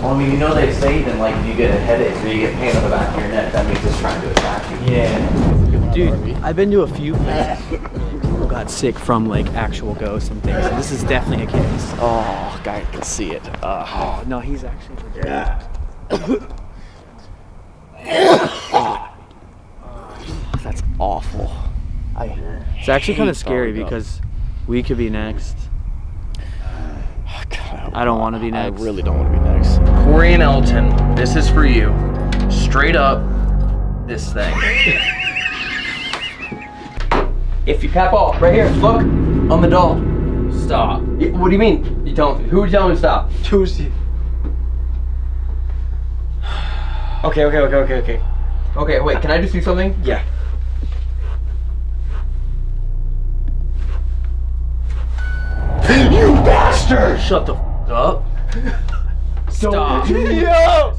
Well, I mean, you know they say even like if you get a headache or you get pain on the back of your neck, that means it's trying to attack you. Yeah. Dude, I've been to a few places where people got sick from like actual ghosts and things. And this is definitely a case. Oh, guy can see it. Uh, Oh no, he's actually legit. that's awful. I It's actually kind of scary throwing up. because we could be next. I don't want to be next. I really don't want to be next. Corey and Elton, this is for you. Straight up, this thing. If you tap off, right here, look, on the doll. Stop. Y- What do you mean? You telling who are you telling me to stop? Tuesday. Okay, okay, okay, okay, okay. Okay, wait, can I just do something? Yeah. you bastard! Shut the f- up. Stop. Yo!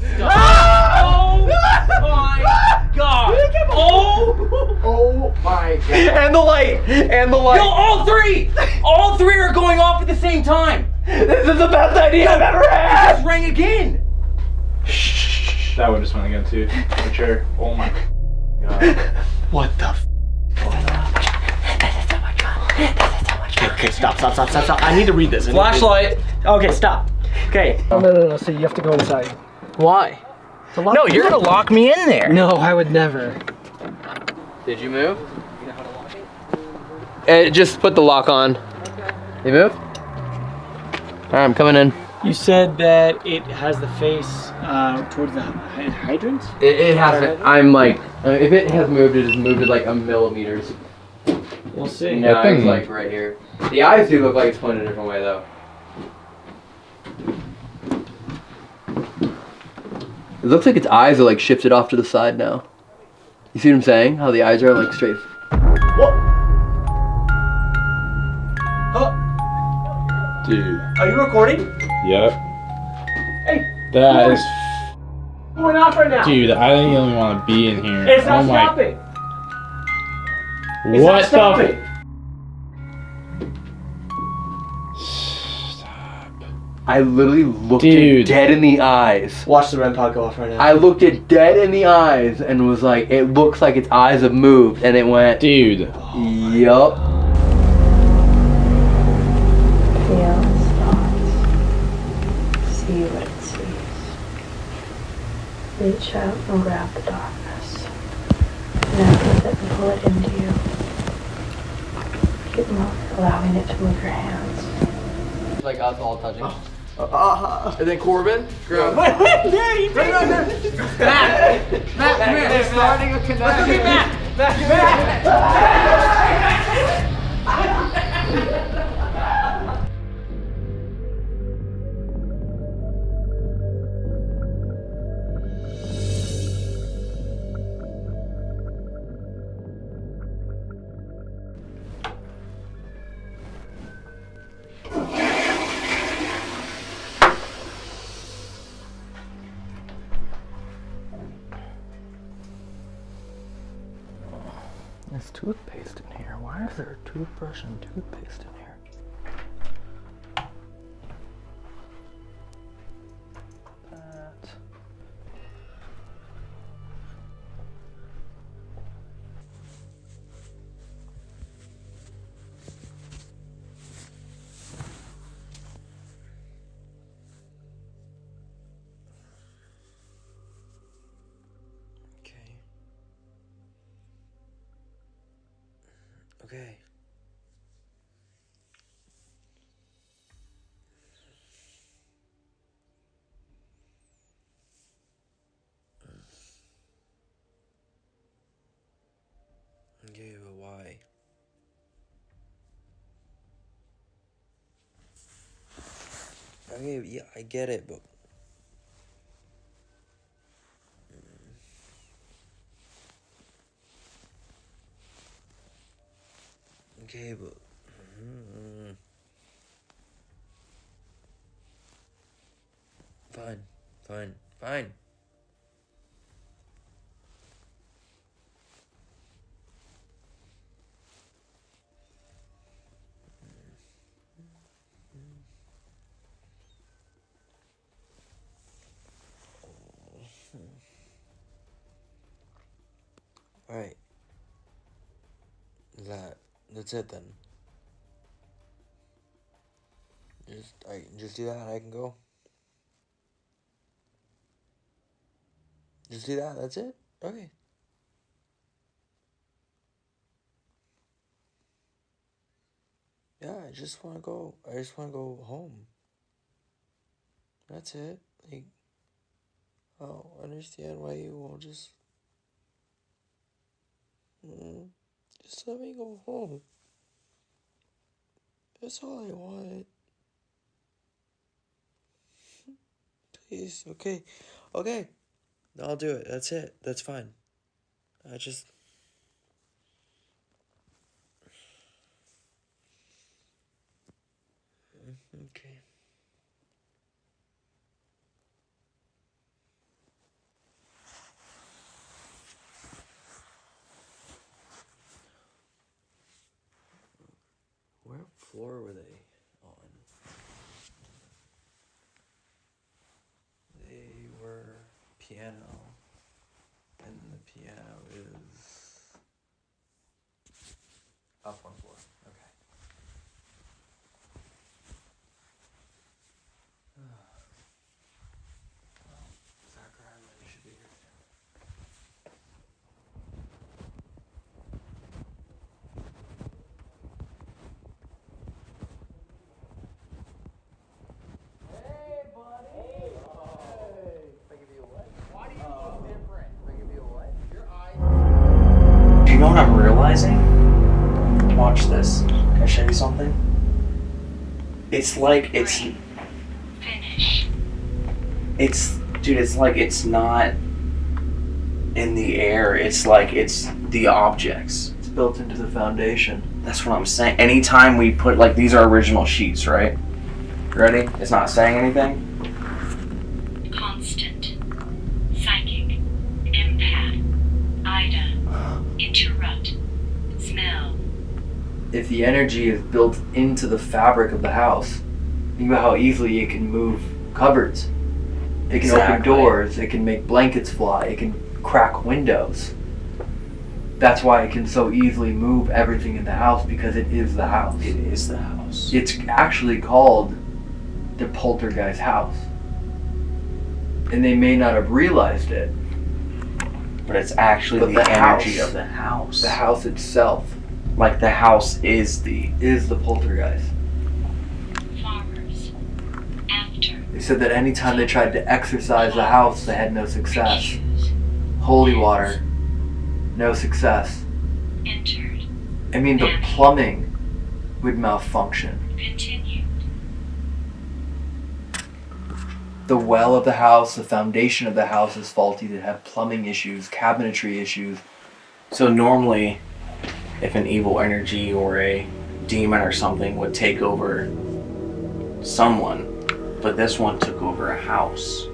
Oh my god! Oh! Oh my god. And the light! And the light! No, all three! All three are going off at the same time! This is the best idea I've ever had! It just rang again! That one just went again too. For sure. Oh my god. What the f- Okay, okay, stop, stop, stop, stop, stop. I need to read this. I need to- Flashlight. Okay, stop. Okay. No, no, no, no. So you have to go inside. Why? No, you're gonna lock me in there. No, I would never. Did you move? Uh, just put the lock on. You move? Alright, I'm coming in. You said that it has the face uh, towards the hy- hydrant? It, it hasn't. I'm like, uh, if it has moved, it has moved it like a millimeter. We'll see. No, That thing- it's like right here. The eyes do look like it's pointed a different way though. It looks like its eyes are like shifted off to the side now. You see what I'm saying? How the eyes are like straight. Dude. Are you recording? Yep. Hey. That is. Going off right now. Dude, I don't even want to be in here. It's not oh my. stopping. It's What not stopping. f- I literally looked Dude. it dead in the eyes. Watch the REM pod go off right now. I looked it dead in the eyes and was like, it looks like its eyes have moved, and it went. Dude. Yup. Feel its thoughts. See what it sees. Reach out and grab the darkness. Connect with it and pull it into you. Keep moving, allowing it to move your hands. Like us all touching. And then Corbin, grab. Wait, wait, Daddy, Matt, Matt, Matt, come here. They're starting a connection. Let's look at Matt. There's Okay. Okay, but why? Okay, yeah, I get it, but. Okay, but. Mm. Fine, fine, fine. That's it then. Just I just do that and I can go. Just do that, that's it? Okay. Yeah, I just wanna go I just wanna go home. That's it. Like I don't understand why you won't just Mm, just let me go home. That's all I want. Please, okay. Okay. I'll do it. That's it. That's fine. I just. Okay. Floor were they on? They were piano. And the piano is up one floor. Okay. Well, Zachariah really should be here soon. Do you know what I'm realizing? Watch this. Can I show you something? It's like it's. Finish. It's. Dude, it's like it's not in the air. It's like it's the objects. It's built into the foundation. That's what I'm saying. Anytime we put, like, these are original sheets, right? Ready? It's not saying anything? If the energy is built into the fabric of the house, think about how easily it can move cupboards. It can open doors. It can make blankets fly. It can crack windows. That's why it can so easily move everything in the house because it is the house. It is the house. It's actually called the poltergeist house. And they may not have realized it. But it's actually But the, the energy house- of the house. The house itself Like the house is the. is the poltergeist. Farmers. After. They said that anytime they tried to exorcise the house, they had no success. Holy water, no success. Entered. I mean, the plumbing would malfunction. Continued. The well of the house, the foundation of the house is faulty. They have plumbing issues, cabinetry issues. So normally, if an evil energy or a demon or something would take over someone, but this one took over a house.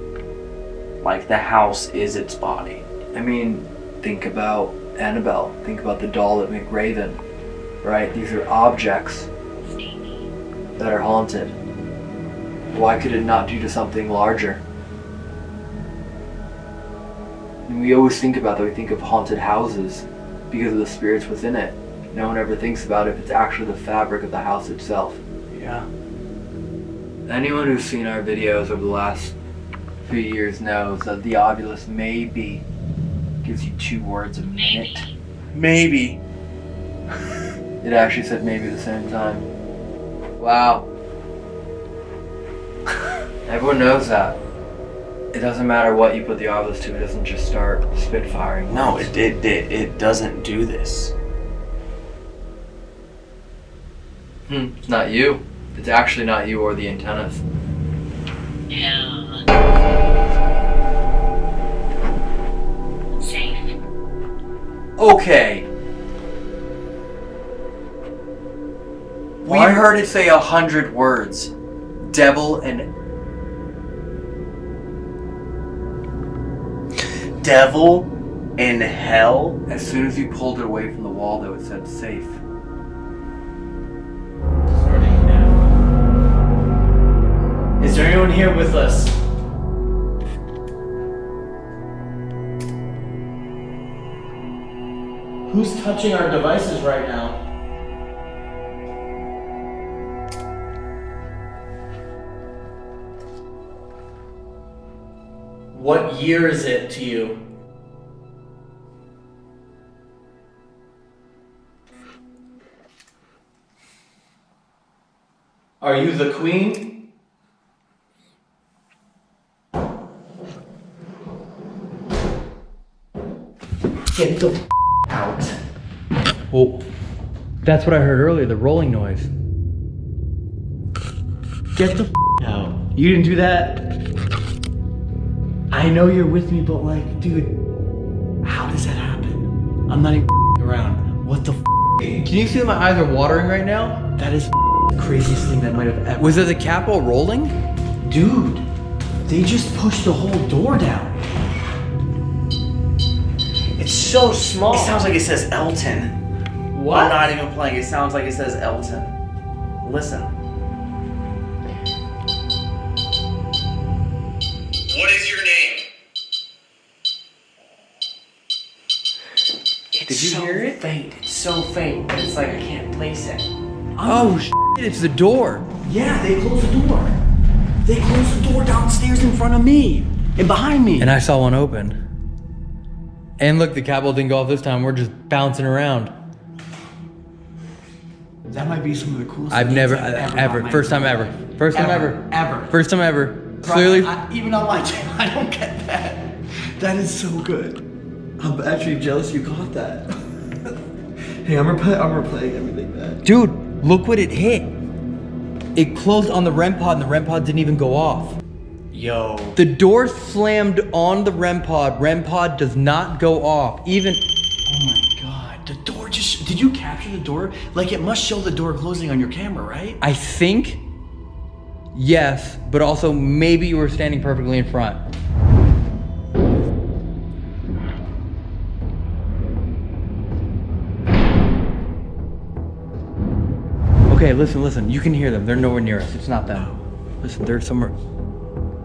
Like the house is its body. I mean, think about Annabelle. Think about the doll at McRaven. Right? These are objects that are haunted. Why could it not do to something larger? And we always think about that. We think of haunted houses because of the spirits within it. No one ever thinks about if it's actually the fabric of the house itself. Yeah. Anyone who's seen our videos over the last few years knows that the Ovilus maybe gives you two words a minute. Maybe. It actually said maybe at the same time. Wow. Everyone knows that. It doesn't matter what you put the Ovilus to, it doesn't just start spitfiring. No, it, it, it, it doesn't do this. Hmm, it's not you. It's actually not you or the antennas. Hell. Safe. Okay. We heard it say a hundred words. Devil and Devil in hell? As soon as you pulled it away from the wall, though, it said safe. Starting now. Is there anyone here with us? Who's touching our devices right now? What year is it to you? Are you the queen? Get the f- out. Well, that's what I heard earlier, the rolling noise. Get the f- out. You didn't do that? I know you're with me, but like, dude, how does that happen? I'm not even around. What the? Can you see that my eyes are watering right now? That is the craziest thing that might have ever. Was it the cat ball rolling? Dude, they just pushed the whole door down. It's so small. It sounds like it says Elton. What? I'm not even playing. It sounds like it says Elton. Listen. Did you so hear it? faint. It's so faint, but it's like I can't place it. Oh, shit, it's the door. Yeah, they closed the door. They closed the door downstairs in front of me and behind me. And I saw one open. And look, the cat ball didn't go off this time. We're just bouncing around. That might be some of the coolest. I've never, I've uh, ever, got in my first time ever. First time Ever, ever. ever. First time ever. Bro, Clearly. I- even on my channel, I don't get that. That is so good. I'm actually jealous you got that. hey, I'm, repl- I'm replaying everything back. Dude, look what it hit. It closed on the REM pod and the REM pod didn't even go off. Yo. The door slammed on the REM pod. REM pod does not go off. Even Oh my god, the door just. Did you capture the door? Like, it must show the door closing on your camera, right? I think yes, but also maybe you were standing perfectly in front. Okay, listen, listen. You can hear them. They're nowhere near us. It's not them. Listen, they're somewhere.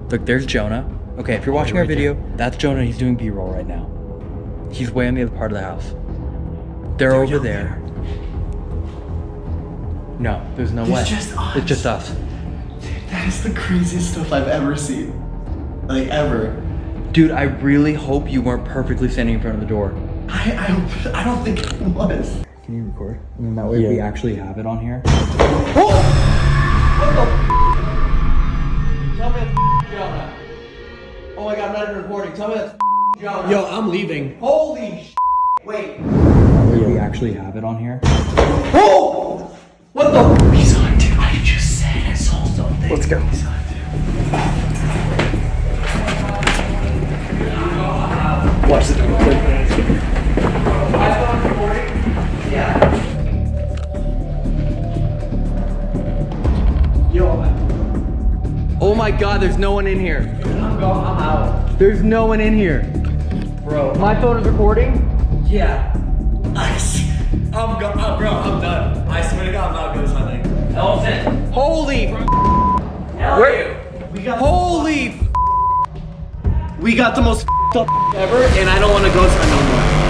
Look, there's Jonah. Okay, if you're watching our video, that's Jonah. He's doing B-roll right now. He's way on the other part of the house. They're, over there. No, there's no It's way. just us. It's just us. That is the craziest stuff I've ever seen. Like, ever. Dude, I really hope you weren't perfectly standing in front of the door. I, I, don't- I don't think it was. Can you record? And then that way we actually have it on here. Oh! Tell me that's Jonah. Oh my god, I'm not even recording. Tell me that's Jonah. Yo, I'm leaving. Holy sh! Wait. That way we actually have it on here. Oh! What the? He's on, dude. I just said I saw something. Let's go. He's on, Watch the Oh my god, there's no one in here. I'm going. I'm out. There's no one in here. Bro. My phone is recording? Yeah. I'm go- uh, bro, I'm done. I swear to God, I'm not good at something. Elton. Holy Where? We got Holy We got the most up ever, and I don't want to go to no more.